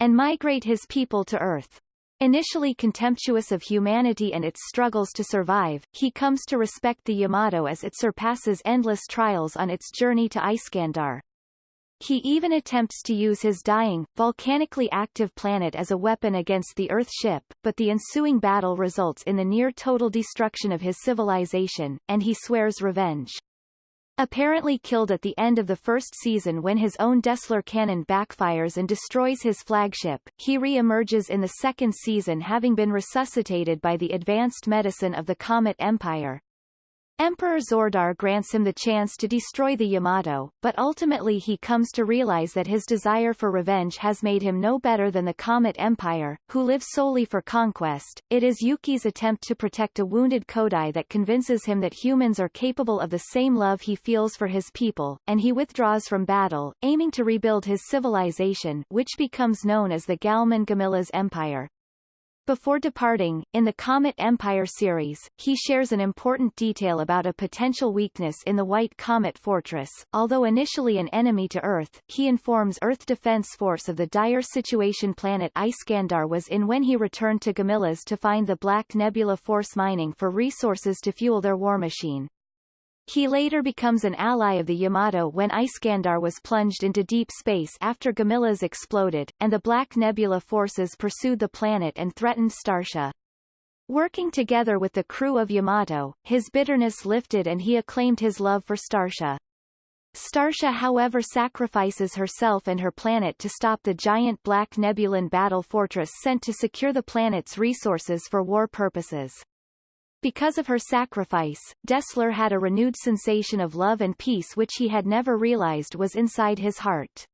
and migrate his people to Earth. Initially contemptuous of humanity and its struggles to survive, he comes to respect the Yamato as it surpasses endless trials on its journey to Iskandar. He even attempts to use his dying, volcanically active planet as a weapon against the Earth ship, but the ensuing battle results in the near-total destruction of his civilization, and he swears revenge. Apparently killed at the end of the first season when his own Dessler cannon backfires and destroys his flagship, he re-emerges in the second season having been resuscitated by the advanced medicine of the Comet Empire. Emperor Zordar grants him the chance to destroy the Yamato, but ultimately he comes to realize that his desire for revenge has made him no better than the Comet Empire, who lives solely for conquest. It is Yuki's attempt to protect a wounded Kodai that convinces him that humans are capable of the same love he feels for his people, and he withdraws from battle, aiming to rebuild his civilization which becomes known as the Galman Gamilas Empire. Before departing, in the Comet Empire series, he shares an important detail about a potential weakness in the White Comet Fortress. Although initially an enemy to Earth, he informs Earth Defense Force of the dire situation planet Iskandar was in when he returned to Gamilas to find the Black Nebula Force mining for resources to fuel their war machine. He later becomes an ally of the Yamato when Iskandar was plunged into deep space after Gamilas exploded, and the Black Nebula forces pursued the planet and threatened Starsha. Working together with the crew of Yamato, his bitterness lifted and he acclaimed his love for Starsha. Starsha however sacrifices herself and her planet to stop the giant Black Nebulan battle fortress sent to secure the planet's resources for war purposes. Because of her sacrifice, Dessler had a renewed sensation of love and peace which he had never realized was inside his heart.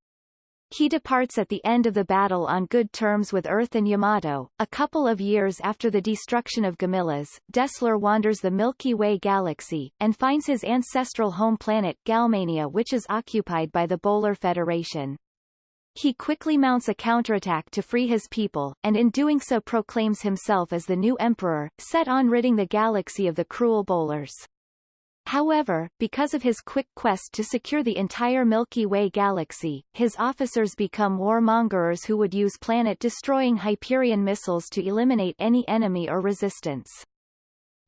He departs at the end of the battle on good terms with Earth and Yamato. A couple of years after the destruction of Gamilas, Dessler wanders the Milky Way galaxy, and finds his ancestral home planet Galmania which is occupied by the Bolar Federation. He quickly mounts a counterattack to free his people, and in doing so proclaims himself as the new emperor, set on ridding the galaxy of the cruel Bolars. However, because of his quick quest to secure the entire Milky Way galaxy, his officers become warmongers who would use planet-destroying Hyperion missiles to eliminate any enemy or resistance.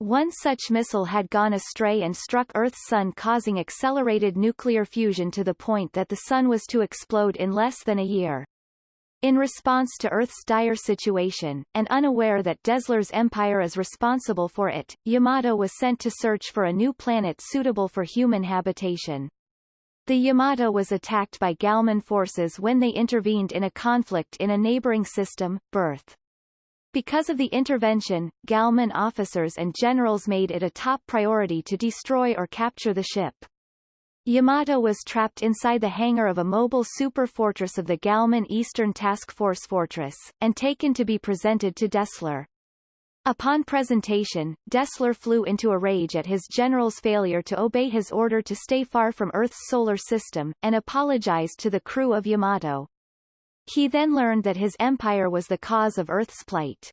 One such missile had gone astray and struck Earth's sun causing accelerated nuclear fusion to the point that the sun was to explode in less than a year. In response to Earth's dire situation, and unaware that Dessler's empire is responsible for it, Yamato was sent to search for a new planet suitable for human habitation. The Yamato was attacked by Galman forces when they intervened in a conflict in a neighboring system, Birth. Because of the intervention, Galman officers and generals made it a top priority to destroy or capture the ship. Yamato was trapped inside the hangar of a mobile super fortress of the Galman Eastern Task Force Fortress, and taken to be presented to Dessler. Upon presentation, Dessler flew into a rage at his general's failure to obey his order to stay far from Earth's solar system, and apologized to the crew of Yamato. He then learned that his empire was the cause of Earth's plight.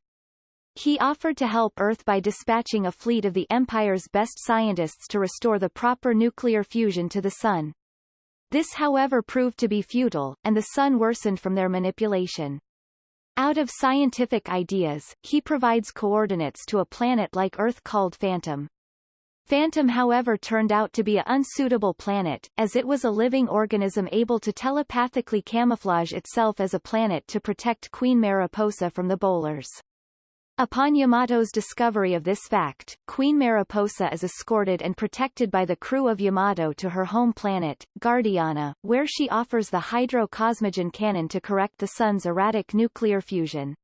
He offered to help Earth by dispatching a fleet of the Empire's best scientists to restore the proper nuclear fusion to the Sun. This however proved to be futile, and the Sun worsened from their manipulation. Out of scientific ideas, he provides coordinates to a planet like Earth called Phantom. Phantom however turned out to be an unsuitable planet, as it was a living organism able to telepathically camouflage itself as a planet to protect Queen Mariposa from the Bolars. Upon Yamato's discovery of this fact, Queen Mariposa is escorted and protected by the crew of Yamato to her home planet, Guardiana, where she offers the hydro-cosmogen cannon to correct the Sun's erratic nuclear fusion.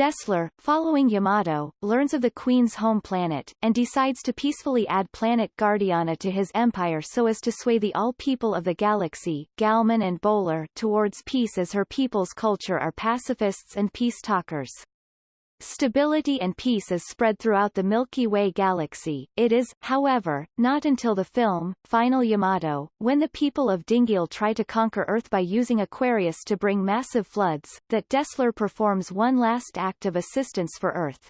Dessler, following Yamato, learns of the Queen's home planet, and decides to peacefully add planet Guardiana to his empire so as to sway the all people of the galaxy, Galman and Bolar, towards peace as her people's culture are pacifists and peace talkers. Stability and peace is spread throughout the Milky Way galaxy. It is, however, not until the film, Final Yamato, when the people of Dingil try to conquer Earth by using Aquarius to bring massive floods, that Dessler performs one last act of assistance for Earth.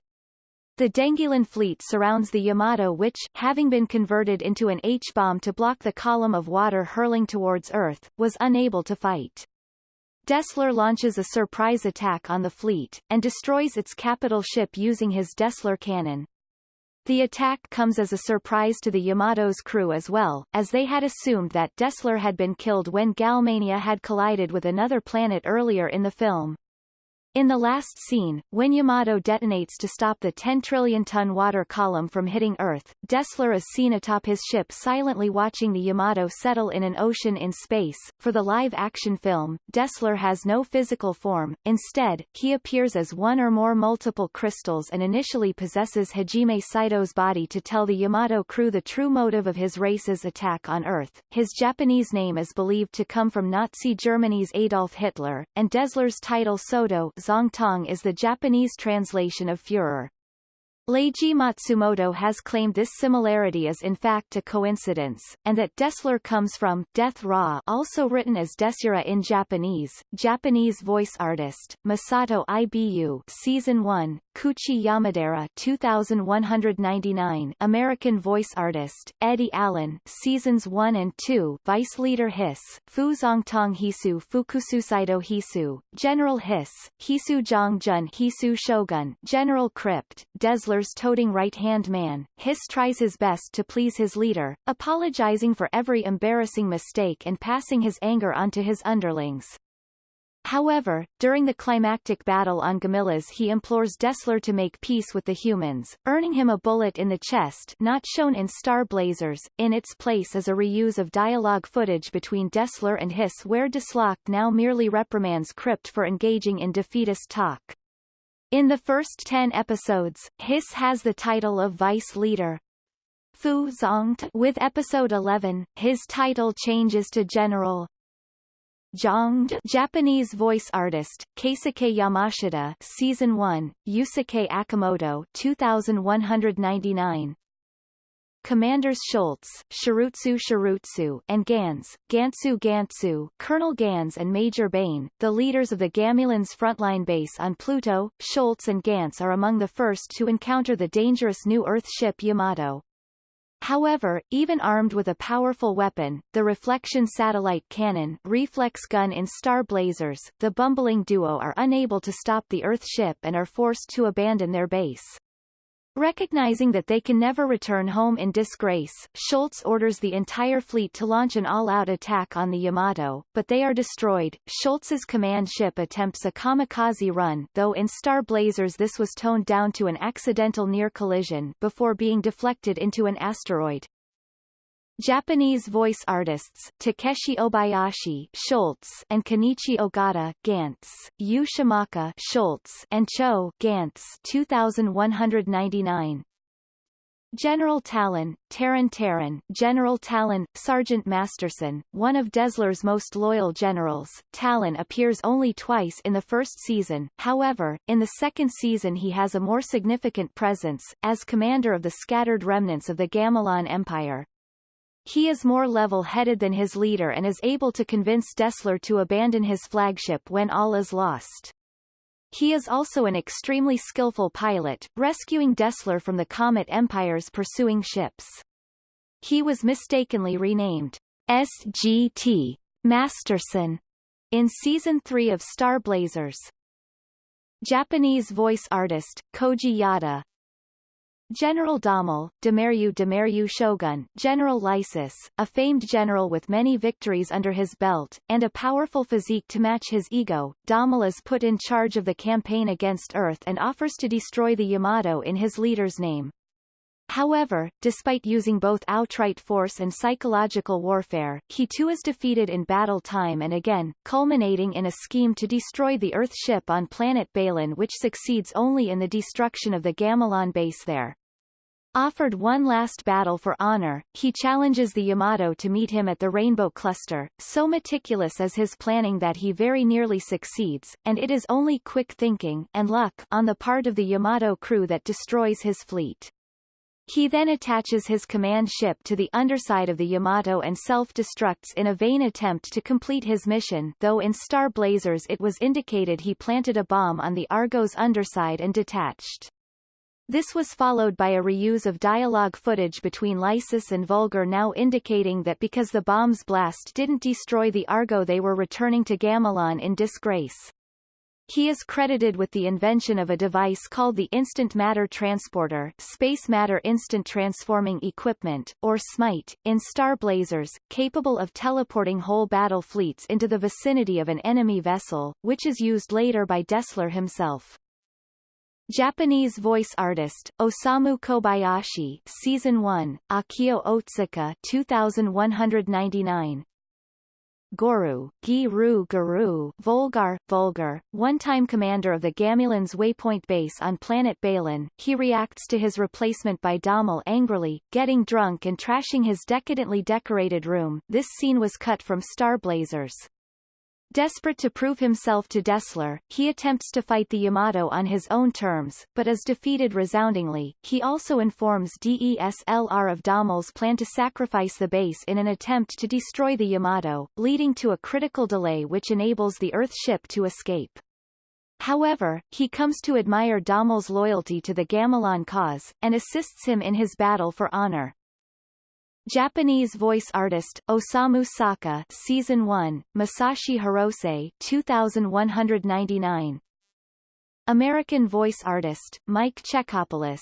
The Dengilan fleet surrounds the Yamato which, having been converted into an H-bomb to block the column of water hurling towards Earth, was unable to fight. Dessler launches a surprise attack on the fleet, and destroys its capital ship using his Dessler cannon. The attack comes as a surprise to the Yamato's crew as well, as they had assumed that Dessler had been killed when Galmania had collided with another planet earlier in the film. In the last scene, when Yamato detonates to stop the 10 trillion-ton water column from hitting Earth, Dessler is seen atop his ship silently watching the Yamato settle in an ocean in space. For the live-action film, Dessler has no physical form, instead, he appears as one or more multiple crystals and initially possesses Hajime Saito's body to tell the Yamato crew the true motive of his race's attack on Earth. His Japanese name is believed to come from Nazi Germany's Adolf Hitler, and Dessler's title Soto Zongtong is the Japanese translation of Führer. Leiji Matsumoto has claimed this similarity is in fact a coincidence, and that Dessler comes from Death Ra also written as Desura in Japanese, Japanese voice artist, Masato Ibu Season 1, Koichi Yamadera 2199 American voice artist, Eddie Allen Seasons 1 and 2 Vice Leader Hiss, Fu Zongtong Hisu Fukususaido Hisu, General Hiss, Hisu Jongjun Hisu Shogun, General Crypt, Dessler's toting right-hand man, Hiss tries his best to please his leader, apologizing for every embarrassing mistake and passing his anger onto his underlings. However, during the climactic battle on Gamilas he implores Dessler to make peace with the humans, earning him a bullet in the chest not shown in Star Blazers. In its place is a reuse of dialogue footage between Dessler and Hiss where Dessler now merely reprimands Crypt for engaging in defeatist talk. In the first ten episodes, Hiss has the title of Vice Leader. Fu Zongt with episode 11, his title changes to General. Zhang Japanese voice artist, Keisuke Yamashita Season 1, Yusuke Akimoto 2199 Commanders Schultz, Shirutsu Shirutsu, and Gans, Gansu Gansu, Colonel Gans and Major Bane, the leaders of the Gamulans frontline base on Pluto, Schultz and Gans are among the first to encounter the dangerous new Earth ship Yamato. However, even armed with a powerful weapon, the reflection satellite cannon reflex gun in Star Blazers, the bumbling duo are unable to stop the Earth ship and are forced to abandon their base. Recognizing that they can never return home in disgrace, Schultz orders the entire fleet to launch an all-out attack on the Yamato, but they are destroyed. Schultz's command ship attempts a kamikaze run though in Star Blazers this was toned down to an accidental near collision before being deflected into an asteroid. Japanese voice artists Takeshi Obayashi Schultz and Kenichi Ogata Gantz, Yu Shimaka Schultz and Cho Gantz 2199 General Talon, Taran Taran, General Talon, Sergeant Masterson, one of Dessler's most loyal generals, Talon appears only twice in the first season, however, in the second season he has a more significant presence, as commander of the scattered remnants of the Gamilon Empire. He is more level-headed than his leader and is able to convince Dessler to abandon his flagship when all is lost. He is also an extremely skillful pilot, rescuing Dessler from the Comet Empire's pursuing ships. He was mistakenly renamed SGT Masterson in Season 3 of Star Blazers. Japanese voice artist, Koji Yada, General Dommel, Demeryu Demeryu Shogun, General Lysis, a famed general with many victories under his belt, and a powerful physique to match his ego, Dommel is put in charge of the campaign against Earth and offers to destroy the Yamato in his leader's name. However, despite using both outright force and psychological warfare, he too is defeated in battle time and again, culminating in a scheme to destroy the Earth ship on planet Balin which succeeds only in the destruction of the Gamilon base there. Offered one last battle for honor, he challenges the Yamato to meet him at the Rainbow Cluster, so meticulous is his planning that he very nearly succeeds, and it is only quick thinking and luck on the part of the Yamato crew that destroys his fleet. He then attaches his command ship to the underside of the Yamato and self-destructs in a vain attempt to complete his mission though in Star Blazers it was indicated he planted a bomb on the Argo's underside and detached. This was followed by a reuse of dialogue footage between Lysis and Vulgar now indicating that because the bomb's blast didn't destroy the Argo they were returning to Gamilon in disgrace. He is credited with the invention of a device called the Instant Matter Transporter Space Matter Instant Transforming Equipment, or SMITE, in Star Blazers, capable of teleporting whole battle fleets into the vicinity of an enemy vessel, which is used later by Dessler himself. Japanese voice artist, Osamu Kobayashi Season 1, Akio Otsuka 2199 Goru, Giru Guru, Volgar, Vulgar, one-time commander of the Gamilon's Waypoint base on planet Balin, he reacts to his replacement by Dommel angrily, getting drunk and trashing his decadently decorated room. This scene was cut from Star Blazers. Desperate to prove himself to Dessler, he attempts to fight the Yamato on his own terms, but is defeated resoundingly. He also informs Dessler of Dommel's plan to sacrifice the base in an attempt to destroy the Yamato, leading to a critical delay which enables the Earth ship to escape. However, he comes to admire Dommel's loyalty to the Gamilon cause, and assists him in his battle for honor. Japanese voice artist, Osamu Saka Season 1, Masashi Hirose 2199 American voice artist, Mike Czechopoulos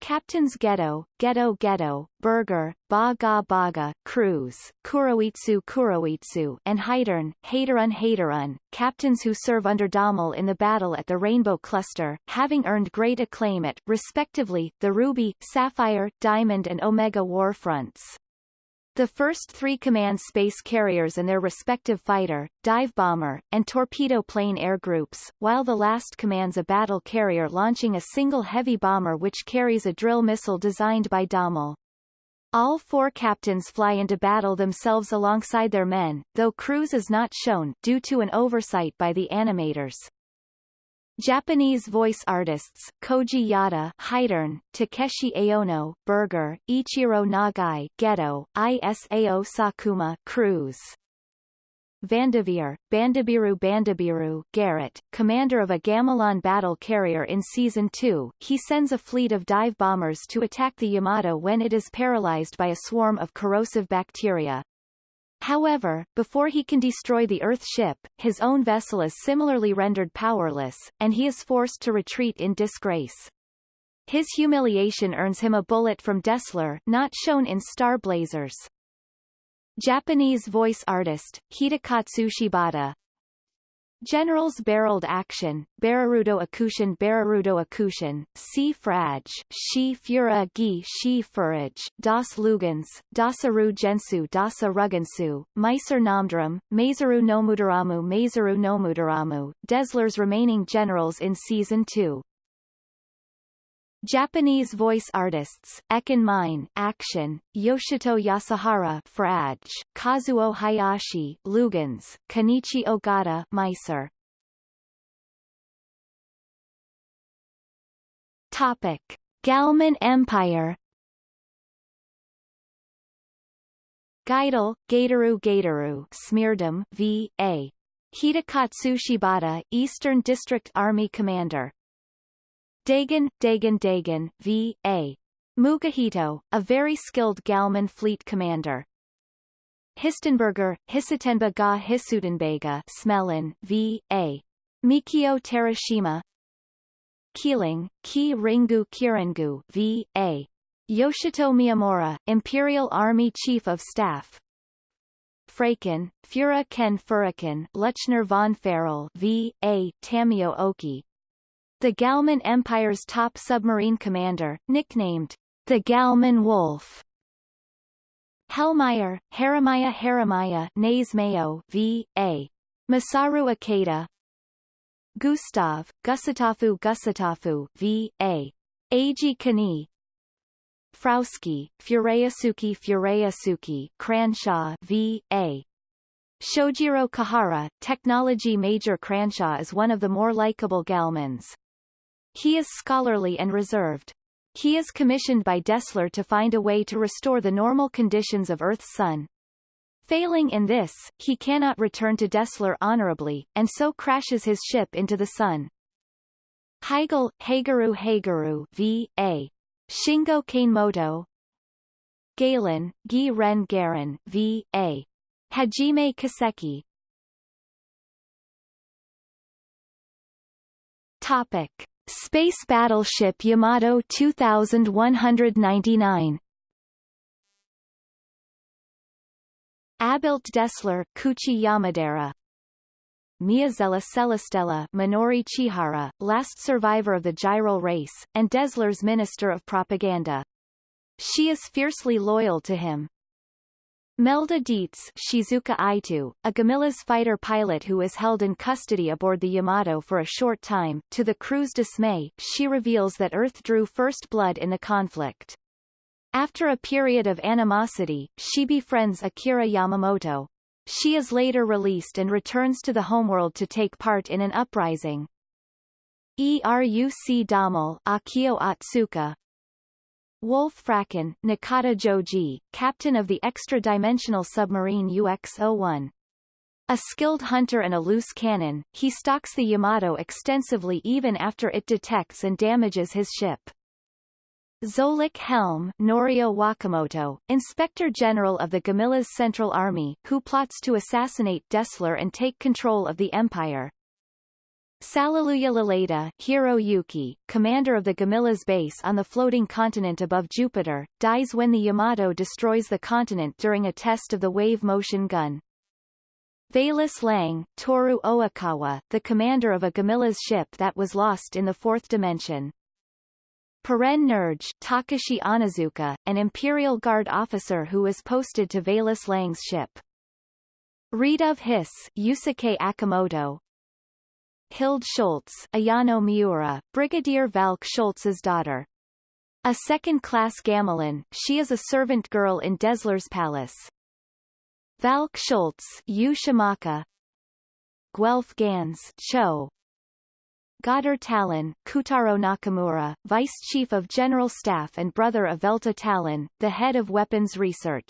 Captains Ghetto, Ghetto Ghetto, Burger, Baga Baga, Cruz, Kuroitsu Kuroitsu, and Haidern, Haterun Haterun, captains who serve under Dommel in the battle at the Rainbow Cluster, having earned great acclaim at, respectively, the Ruby, Sapphire, Diamond and Omega war fronts. The first three command space carriers and their respective fighter, dive bomber, and torpedo plane air groups, while the last commands a battle carrier launching a single heavy bomber which carries a drill missile designed by Dommel. All four captains fly into battle themselves alongside their men, though Cruz is not shown due to an oversight by the animators. Japanese voice artists, Koji Yada Haidern, Takeshi Aono Berger, Ichiro Nagai Ghetto, Isao Sakuma Cruz. Vandeveer, Bandabiru Bandabiru Garrett, commander of a Gamilon battle carrier in Season 2, he sends a fleet of dive bombers to attack the Yamato when it is paralyzed by a swarm of corrosive bacteria. However, before he can destroy the Earth ship, his own vessel is similarly rendered powerless, and he is forced to retreat in disgrace. His humiliation earns him a bullet from Dessler, not shown in Star Blazers. Japanese voice artist, Hidekatsu Shibata Generals Barreled Action, Bararudo Akushin Bararudo Akushin, C. Fraj, Shi Fura Gi Shi Furaj, Das Lugans, Dasaru Gensu Dasa Rugensu, Meiser Namdram, Masaru Nomudaramu Nomudaramu, Dessler's remaining generals in Season 2. Japanese voice artists, Ekin Mine, Action, Yoshito Yasuhara, Fraj, Kazuo Hayashi, Lugans, Kenichi Ogata, Meiser. Topic: Galman Empire. Gaidal, Gaitaru Gaitaru, Smeardam, V. A. Hidekatsu Shibata, Eastern District Army Commander. Dagan, Dagan Dagan, V. A. Mugihito, a very skilled Galman fleet commander. Histenberger, Hisitenba ga Hisutenbega Smelin, V. A. Mikio Terashima Keeling, Ki Ringu Kirangu, V. A. Yoshito Miyamura, Imperial Army Chief of Staff Fraken, Fura Ken Furakin Lechner von Farrell V. A. Tamio Oki the Galman Empire's top submarine commander, nicknamed the Galman Wolf. Hellmeyer, Haramaya Haramaya Nays Mayo V. A. Masaru Ikeda Gustav, Gusatafu Gusatafu V. A. Eiji Kani Frauski, Fureyasuki Fureasuki Cranshaw V. A. Shojiro Kahara, Technology Major Cranshaw is one of the more likable Galmans. He is scholarly and reserved. He is commissioned by Dessler to find a way to restore the normal conditions of Earth's sun. Failing in this, he cannot return to Dessler honorably, and so crashes his ship into the sun. Heigl, Hagaru Hagaru v. A. Shingo Kanemoto Galen, Gi Ren Garen v. A. Hajime Kaseki Topic. Space Battleship Yamato 2199 Abelt Dessler Koichi Yamadera Miyazela Celestella Minori Chihara, last survivor of the Gyral race, and Dessler's Minister of Propaganda. She is fiercely loyal to him. Melda Dietz Shizuka Aitu, a Gamilas fighter pilot who is held in custody aboard the Yamato for a short time, to the crew's dismay, she reveals that Earth drew first blood in the conflict. After a period of animosity, she befriends Akira Yamamoto. She is later released and returns to the homeworld to take part in an uprising. ERUC Damal Akio Atsuka, Wolf Fraken, Nakata Joji, captain of the extra-dimensional submarine UX-01. A skilled hunter and a loose cannon, he stalks the Yamato extensively even after it detects and damages his ship. Zolik Helm Norio Wakamoto, Inspector General of the Gamilas Central Army, who plots to assassinate Dessler and take control of the Empire. Salaluya Laleda Hiroyuki, commander of the Gamilas base on the floating continent above Jupiter, dies when the Yamato destroys the continent during a test of the wave motion gun. Valus Lang, Toru Oikawa, the commander of a Gamilas ship that was lost in the fourth dimension. Peren Nerj Takashi Onizuka, an Imperial Guard officer who was posted to Valus Lang's ship. Reed of Hiss Yusuke Akamoto, Hild Schultz Ayano Miura, Brigadier Valk Schultz's daughter. A second-class gamelan, she is a servant girl in Dessler's palace. Valk Schultz Yu Shimaka Guelph Gans Cho Goddard Talon, Kutaro Nakamura, Vice Chief of General Staff and brother of Velta Talon, the head of weapons research.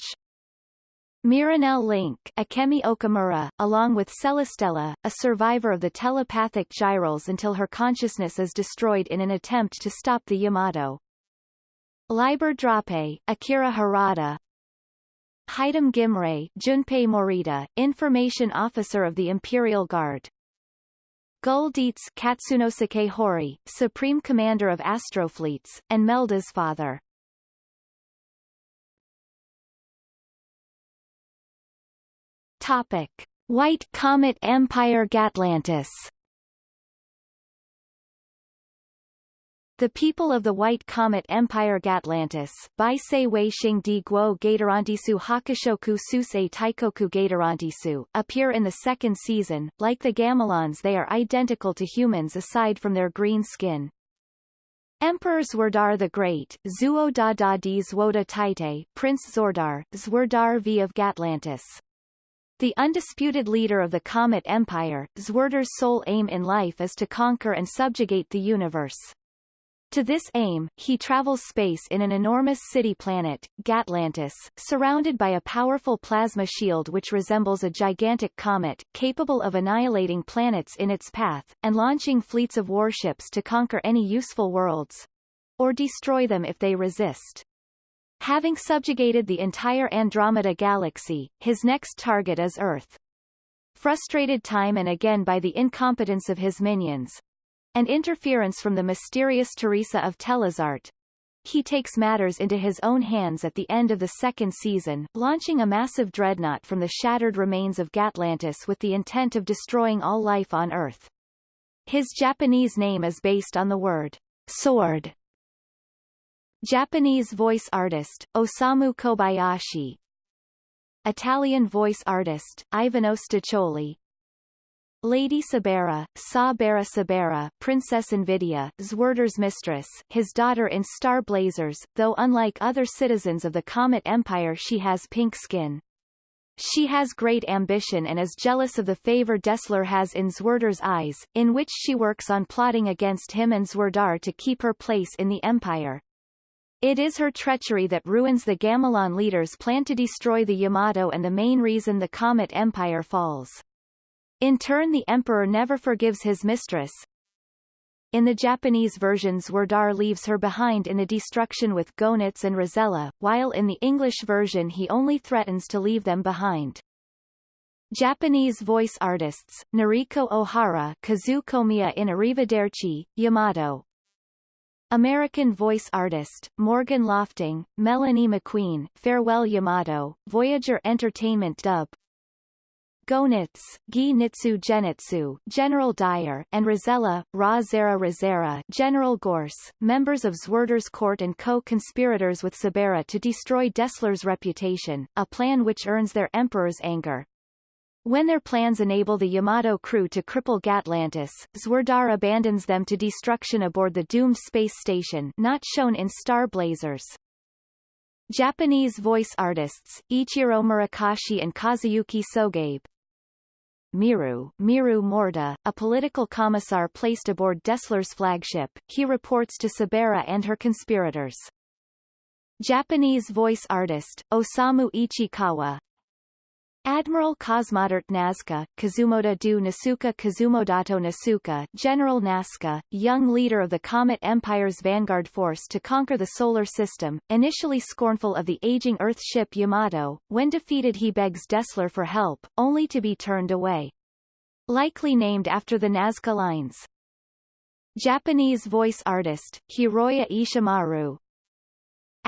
Miranelle Link Akemi Okamura, along with Celestella, a survivor of the telepathic gyros until her consciousness is destroyed in an attempt to stop the Yamato. Liber Drape, Akira Harada, Haidam Gimre Junpei Morita, Information Officer of the Imperial Guard. Gul Dietz Hori, Supreme Commander of Astrofleets, and Melda's father. Topic. White Comet Empire Gatlantis The people of the White Comet Empire Gatlantis Guo Hakushoku Taikoku appear in the second season. Like the Gamilons they are identical to humans aside from their green skin. Emperor Zwerdar the Great, Zuo Da Da Di Zwoda Taite, Prince Zordar, Zwerdar V of Gatlantis. The undisputed leader of the Comet Empire, Zwerdar's sole aim in life is to conquer and subjugate the universe. To this aim, he travels space in an enormous city planet, Gatlantis, surrounded by a powerful plasma shield which resembles a gigantic comet, capable of annihilating planets in its path, and launching fleets of warships to conquer any useful worlds. Or destroy them if they resist. Having subjugated the entire Andromeda galaxy, his next target is Earth. Frustrated time and again by the incompetence of his minions, and interference from the mysterious Teresa of Telezart, he takes matters into his own hands at the end of the second season, launching a massive dreadnought from the shattered remains of Gatlantis with the intent of destroying all life on Earth. His Japanese name is based on the word sword Japanese voice artist, Osamu Kobayashi Italian voice artist, Ivano Staccioli Lady Sabera, Sabera Sabera, Princess Invidia, Zwerdar's mistress, his daughter in Star Blazers, though unlike other citizens of the Comet Empire she has pink skin. She has great ambition and is jealous of the favor Dessler has in Zwerdar's eyes, in which she works on plotting against him and Zwerdar to keep her place in the Empire. It is her treachery that ruins the Gamilon leaders' plan to destroy the Yamato and the main reason the Comet Empire falls. In turn the Emperor never forgives his mistress. In the Japanese version Zwerdar leaves her behind in the destruction with Gonitz and Rosella, while in the English version he only threatens to leave them behind. Japanese voice artists, Noriko Ohara Kazu Komiya in Arrivederci, Yamato, American voice artist, Morgan Lofting, Melanie McQueen, Farewell Yamato, Voyager Entertainment dub, Gonitz, Gi Nitsu Genitsu, General Dyer, and Rosella, Ra Zera Razera, General Gorse, members of Zwerdar's court and co-conspirators with Sabera to destroy Dessler's reputation, a plan which earns their emperor's anger. When their plans enable the Yamato crew to cripple Gatlantis, Zwerdar abandons them to destruction aboard the doomed space station not shown in Star Blazers. Japanese voice artists, Ichiro Murakashi and Kazuyuki Sogabe. Miru, Miru Morda, a political commissar placed aboard Dessler's flagship, he reports to Sabera and her conspirators. Japanese voice artist, Osamu Ichikawa, Admiral Cosmodert Nazca, Kazumoda do Nasuka Kazumodato Nasuka, General Nazca, young leader of the Comet Empire's vanguard force to conquer the Solar System, initially scornful of the aging Earth ship Yamato, when defeated he begs Dessler for help, only to be turned away. Likely named after the Nazca lines. Japanese voice artist, Hiroya Ishimaru,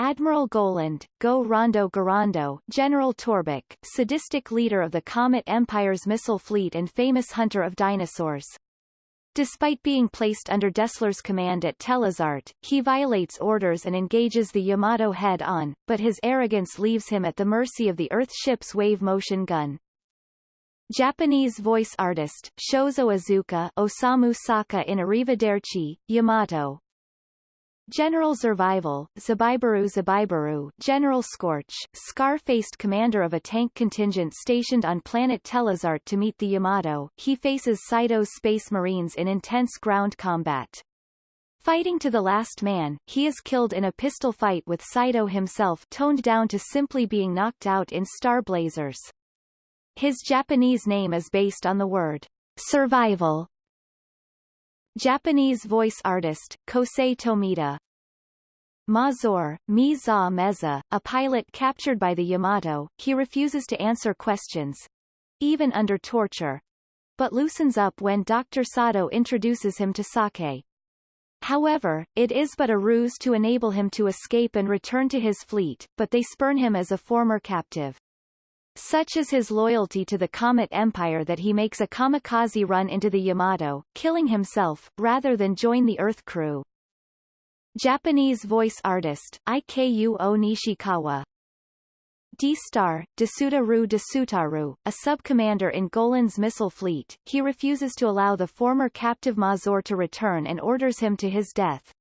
Admiral Goland, Go Rondo Garando, General Torbeck, sadistic leader of the Comet Empire's missile fleet and famous hunter of dinosaurs. Despite being placed under Dessler's command at Telezart, he violates orders and engages the Yamato head-on, but his arrogance leaves him at the mercy of the Earth ship's wave motion gun. Japanese voice artist, Shozo Azuka Osamu Saka in Arrivederci, Yamato, General Survival, Zabibaru Zabibaru General Scorch, scar-faced commander of a tank contingent stationed on planet Telezart to meet the Yamato, he faces Saito's Space Marines in intense ground combat. Fighting to the last man, he is killed in a pistol fight with Saito himself toned down to simply being knocked out in Star Blazers. His Japanese name is based on the word survival. Japanese voice artist, Kosei Tomita Mazor, Miza Meza, a pilot captured by the Yamato, he refuses to answer questions, even under torture, but loosens up when Dr. Sado introduces him to Sake. However, it is but a ruse to enable him to escape and return to his fleet, but they spurn him as a former captive. Such is his loyalty to the Comet Empire that he makes a kamikaze run into the Yamato, killing himself, rather than join the Earth crew. Japanese voice artist, Iku Nishikawa D-Star, Desutaru Desutaru, a sub-commander in Golan's missile fleet, he refuses to allow the former captive Mazor to return and orders him to his death.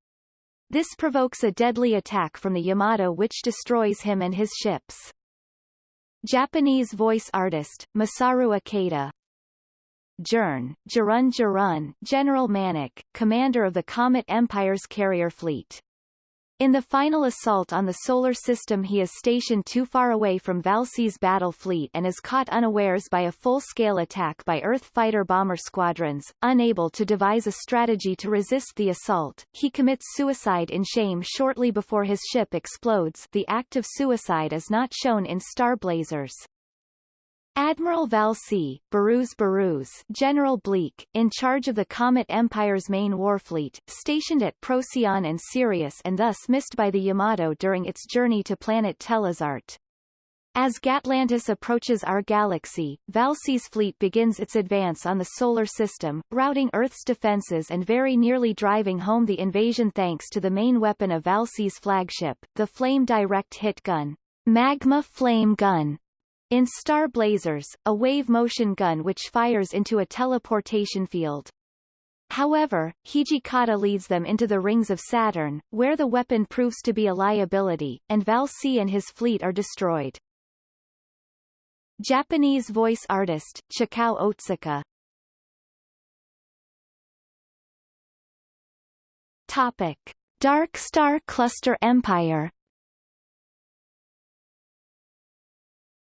This provokes a deadly attack from the Yamato which destroys him and his ships. Japanese voice artist, Masaru Ikeda Jern, Jarun Jarun, General Manik, commander of the Comet Empire's carrier fleet. In the final assault on the solar system he is stationed too far away from Valsey's battle fleet and is caught unawares by a full-scale attack by Earth fighter-bomber squadrons. Unable to devise a strategy to resist the assault, he commits suicide in shame shortly before his ship explodes the act of suicide is not shown in Star Blazers. Admiral Valsey, Baruz Baruz General Bleak, in charge of the Comet Empire's main warfleet, stationed at Procyon and Sirius and thus missed by the Yamato during its journey to planet Telezart. As Gatlantis approaches our galaxy, Valsey's fleet begins its advance on the solar system, routing Earth's defenses and very nearly driving home the invasion thanks to the main weapon of Valsey's flagship, the Flame Direct Hit Gun. Magma Flame Gun in Star Blazers, a wave motion gun which fires into a teleportation field. However, Hijikata leads them into the rings of Saturn, where the weapon proves to be a liability, and Valsey and his fleet are destroyed. Japanese voice artist, Chikao Otsuka Topic. Dark Star Cluster Empire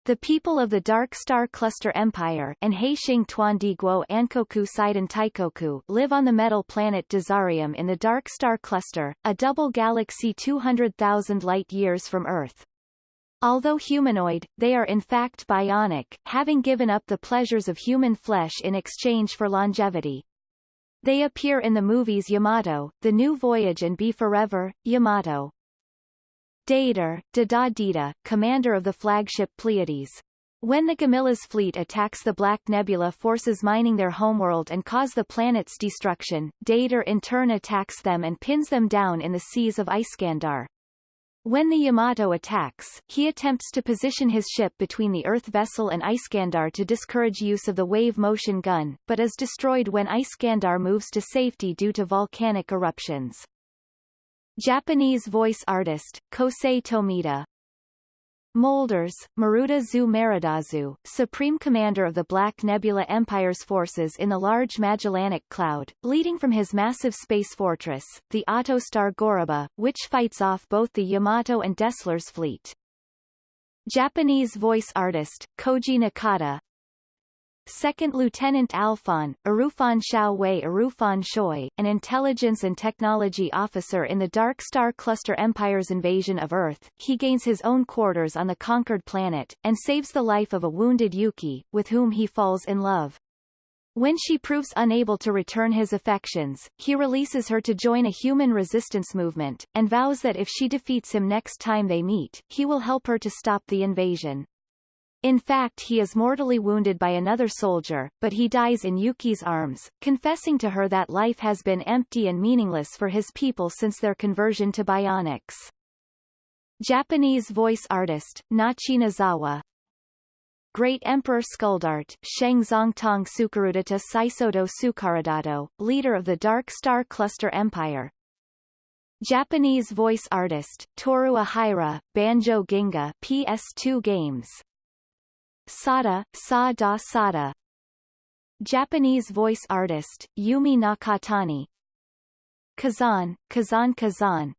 The people of the Dark Star Cluster Empire and Heixing Tuandigwo Ankoku Seiden Taikoku live on the metal planet Dazarium in the Dark Star Cluster, a double galaxy 200,000 light-years from Earth. Although humanoid, they are in fact bionic, having given up the pleasures of human flesh in exchange for longevity. They appear in the movies Yamato, The New Voyage and Be Forever, Yamato. Dater, Dada commander of the flagship Pleiades. When the Gamila's fleet attacks the Black Nebula forces mining their homeworld and cause the planet's destruction, Dater in turn attacks them and pins them down in the seas of Iskandar. When the Yamato attacks, he attempts to position his ship between the Earth vessel and Iskandar to discourage use of the wave motion gun, but is destroyed when Iskandar moves to safety due to volcanic eruptions. Japanese voice artist, Kosei Tomita Molders, Maruda Zu Maridazu, Supreme Commander of the Black Nebula Empire's forces in the Large Magellanic Cloud, leading from his massive space fortress, the Autostar Goroba, which fights off both the Yamato and Dessler's fleet. Japanese voice artist, Koji Nakata Second Lieutenant Alphon, Arufan Xiao Wei Arufan Shoi, an intelligence and technology officer in the Dark Star Cluster Empire's invasion of Earth, he gains his own quarters on the conquered planet, and saves the life of a wounded Yuki, with whom he falls in love. When she proves unable to return his affections, he releases her to join a human resistance movement, and vows that if she defeats him next time they meet, he will help her to stop the invasion. In fact he is mortally wounded by another soldier, but he dies in Yuki's arms, confessing to her that life has been empty and meaningless for his people since their conversion to bionics. Japanese voice artist, Nachi Nozawa Great Emperor Skuldart, Sheng Zongtong Sukarudata Saisodo Sukaradato, leader of the Dark Star Cluster Empire. Japanese voice artist, Toru Ahira, Banjo Ginga PS2 games. Sada, Sa da Sada. Japanese voice artist, Yumi Nakatani. Kazan, Kazan Kazan.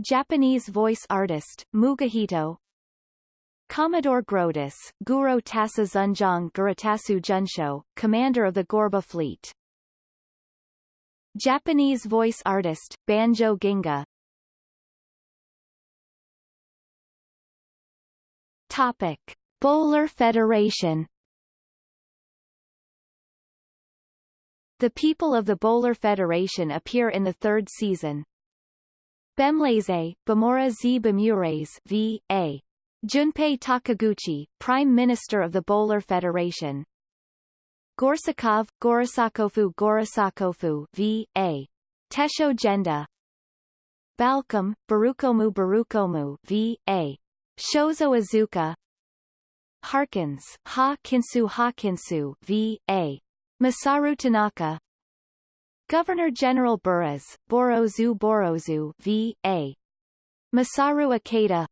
Japanese voice artist, Mugihito. Commodore Grodus, Guro Tasa Zunjong Guratasu Junsho, commander of the Gorba fleet. Japanese voice artist, Banjo Ginga. Topic. Bolar Federation The people of the Bolar Federation appear in the third season. Bemleze, Bamora z Bemures v. A. Junpei Takiguchi, Prime Minister of the Bolar Federation. Gorsakov, Gorisakofu Gorisakofu v. A. Tessho Genda. Balcom, Barukomu Barukomu v. A. Shozo Azuka. Harkins, Ha Kinsu Ha Kinsu v. A. Masaru Tanaka. Governor General Buras, Borozu Borozu v. A. Masaru Ikeda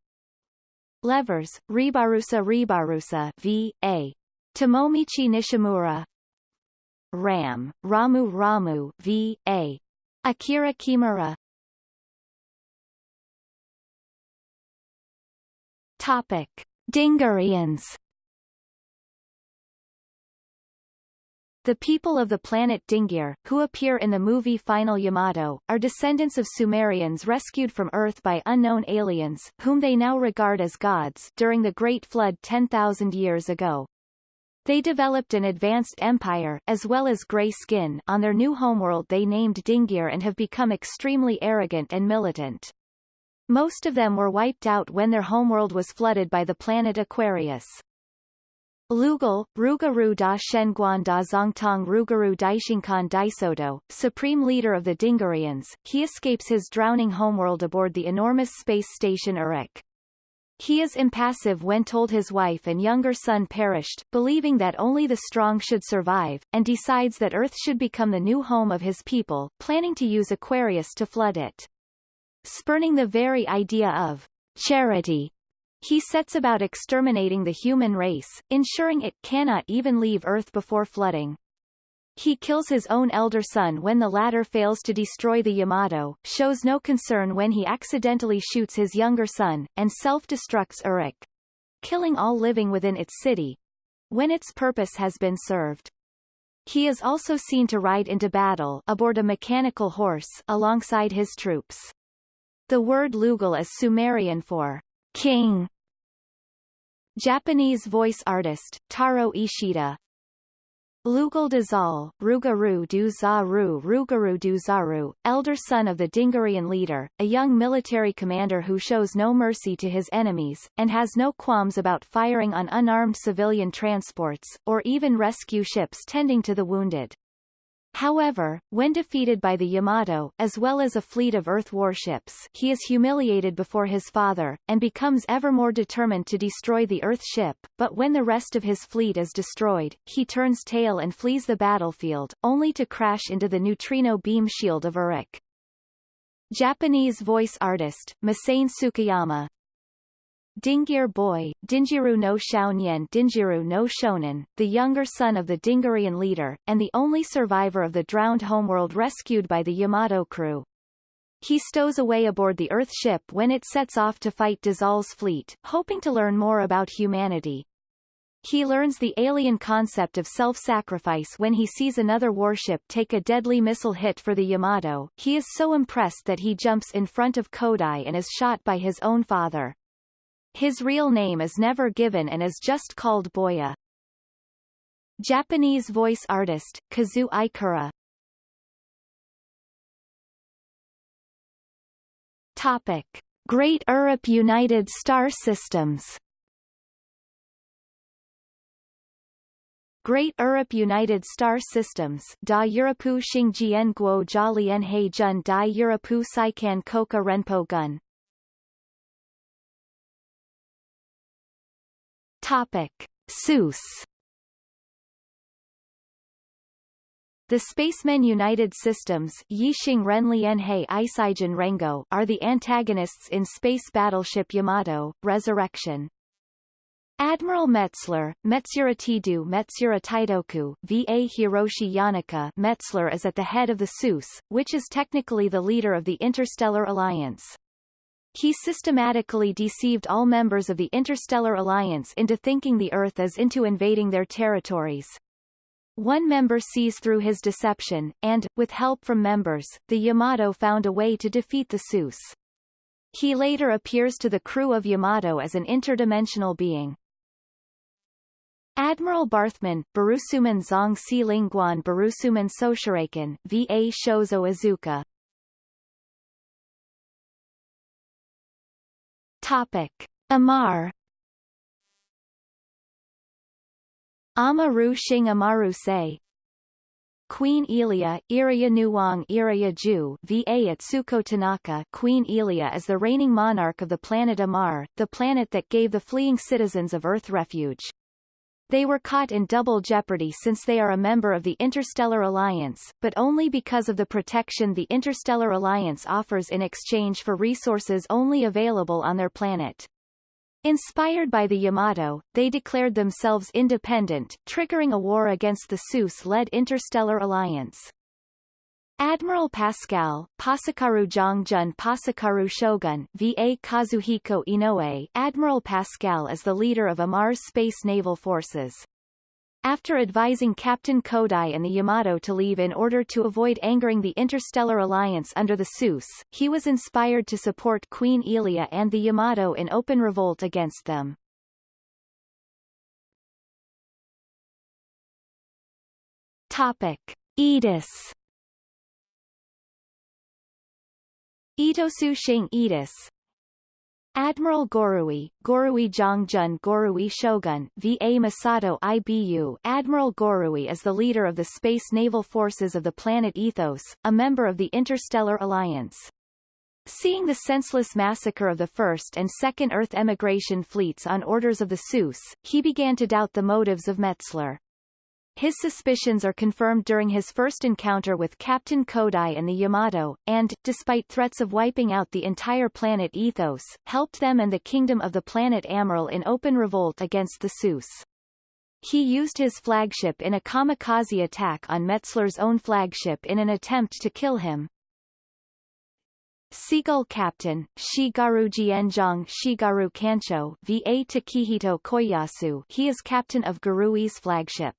Levers, Ribarusa Ribarusa v. A. Tomomichi Nishimura Ram, Ramu Ramu v. A. Akira Kimura Topic. Dingarians The people of the planet Dingir, who appear in the movie Final Yamato, are descendants of Sumerians rescued from Earth by unknown aliens, whom they now regard as gods, during the Great Flood 10,000 years ago. They developed an advanced empire, as well as grey skin, on their new homeworld they named Dingir and have become extremely arrogant and militant. Most of them were wiped out when their homeworld was flooded by the planet Aquarius. Lugal, Rugaru da Shenguan da Zongtong Rugaru Daishinkan Daisodo, supreme leader of the Dingarians, he escapes his drowning homeworld aboard the enormous space station Uruk. He is impassive when told his wife and younger son perished, believing that only the strong should survive, and decides that Earth should become the new home of his people, planning to use Aquarius to flood it. Spurning the very idea of charity he sets about exterminating the human race, ensuring it cannot even leave Earth before flooding. He kills his own elder son when the latter fails to destroy the Yamato, shows no concern when he accidentally shoots his younger son, and self-destructs Uruk, killing all living within its city, when its purpose has been served. He is also seen to ride into battle aboard a mechanical horse alongside his troops. The word Lugal is Sumerian for King. Japanese voice artist, Taro Ishida Lugal Dazal, Rugaru du Zaru Rugaru elder son of the Dingarian leader, a young military commander who shows no mercy to his enemies, and has no qualms about firing on unarmed civilian transports, or even rescue ships tending to the wounded. However, when defeated by the Yamato, as well as a fleet of Earth warships he is humiliated before his father, and becomes ever more determined to destroy the Earth ship, but when the rest of his fleet is destroyed, he turns tail and flees the battlefield, only to crash into the neutrino beam shield of Uruk. Japanese voice artist, Masane Sukiyama, Dingir boy, Dinjiru no Shounyen Dinjiru no Shonen, the younger son of the Dingarian leader, and the only survivor of the drowned homeworld rescued by the Yamato crew. He stows away aboard the Earth ship when it sets off to fight Dazal's fleet, hoping to learn more about humanity. He learns the alien concept of self-sacrifice when he sees another warship take a deadly missile hit for the Yamato. He is so impressed that he jumps in front of Kodai and is shot by his own father. His real name is never given and is just called Boya. Japanese voice artist, Kazu Ikura Topic. Great Europe United Star Systems Great Europe United Star Systems Da Europu Xingjian Guo Jialian He Jun Da Europu Saikan Koka Renpo Gun Topic. Seuss The Spacemen United Systems Rengo are the antagonists in Space Battleship Yamato, Resurrection. Admiral Metzler, Metsuratidu Metsurataidoku, VA Hiroshi Yanaka Metzler is at the head of the SUS, which is technically the leader of the Interstellar Alliance. He systematically deceived all members of the Interstellar Alliance into thinking the Earth is into invading their territories. One member sees through his deception, and, with help from members, the Yamato found a way to defeat the SUS. He later appears to the crew of Yamato as an interdimensional being. Admiral Barthman, Barusuman Zong Si Lingguan Barusuman Soshiraken, VA Shozo Izuka. Topic. Amar Amaru Shing Amaru Se Queen Elia, Iraya Nuwang Iraya Ju VA Atsuko Tanaka Queen Elia is the reigning monarch of the planet Amar, the planet that gave the fleeing citizens of Earth refuge. They were caught in double jeopardy since they are a member of the Interstellar Alliance, but only because of the protection the Interstellar Alliance offers in exchange for resources only available on their planet. Inspired by the Yamato, they declared themselves independent, triggering a war against the SUS-led Interstellar Alliance. Admiral Pascal, Pasakaru Jongjun Pasakaru Shogun, VA Kazuhiko Inoue Admiral Pascal is the leader of Amar's space naval forces. After advising Captain Kodai and the Yamato to leave in order to avoid angering the Interstellar Alliance under the SUS, he was inspired to support Queen Elia and the Yamato in open revolt against them. Topic. Edis Itosu Shing Edis Admiral Gorui, Gorui Jongjun Gorui Shogun, VA Masato IBU Admiral Gorui is the leader of the Space Naval Forces of the planet Ethos, a member of the Interstellar Alliance. Seeing the senseless massacre of the First and Second Earth emigration fleets on orders of the SUS, he began to doubt the motives of Metzler. His suspicions are confirmed during his first encounter with Captain Kodai and the Yamato, and, despite threats of wiping out the entire planet Ethos, helped them and the kingdom of the planet Amaral in open revolt against the SUS. He used his flagship in a kamikaze attack on Metzler's own flagship in an attempt to kill him. Seagull Captain, Shigaru Jianzhong Shigaru Kancho VA Takehito Koyasu he is captain of Garui's flagship.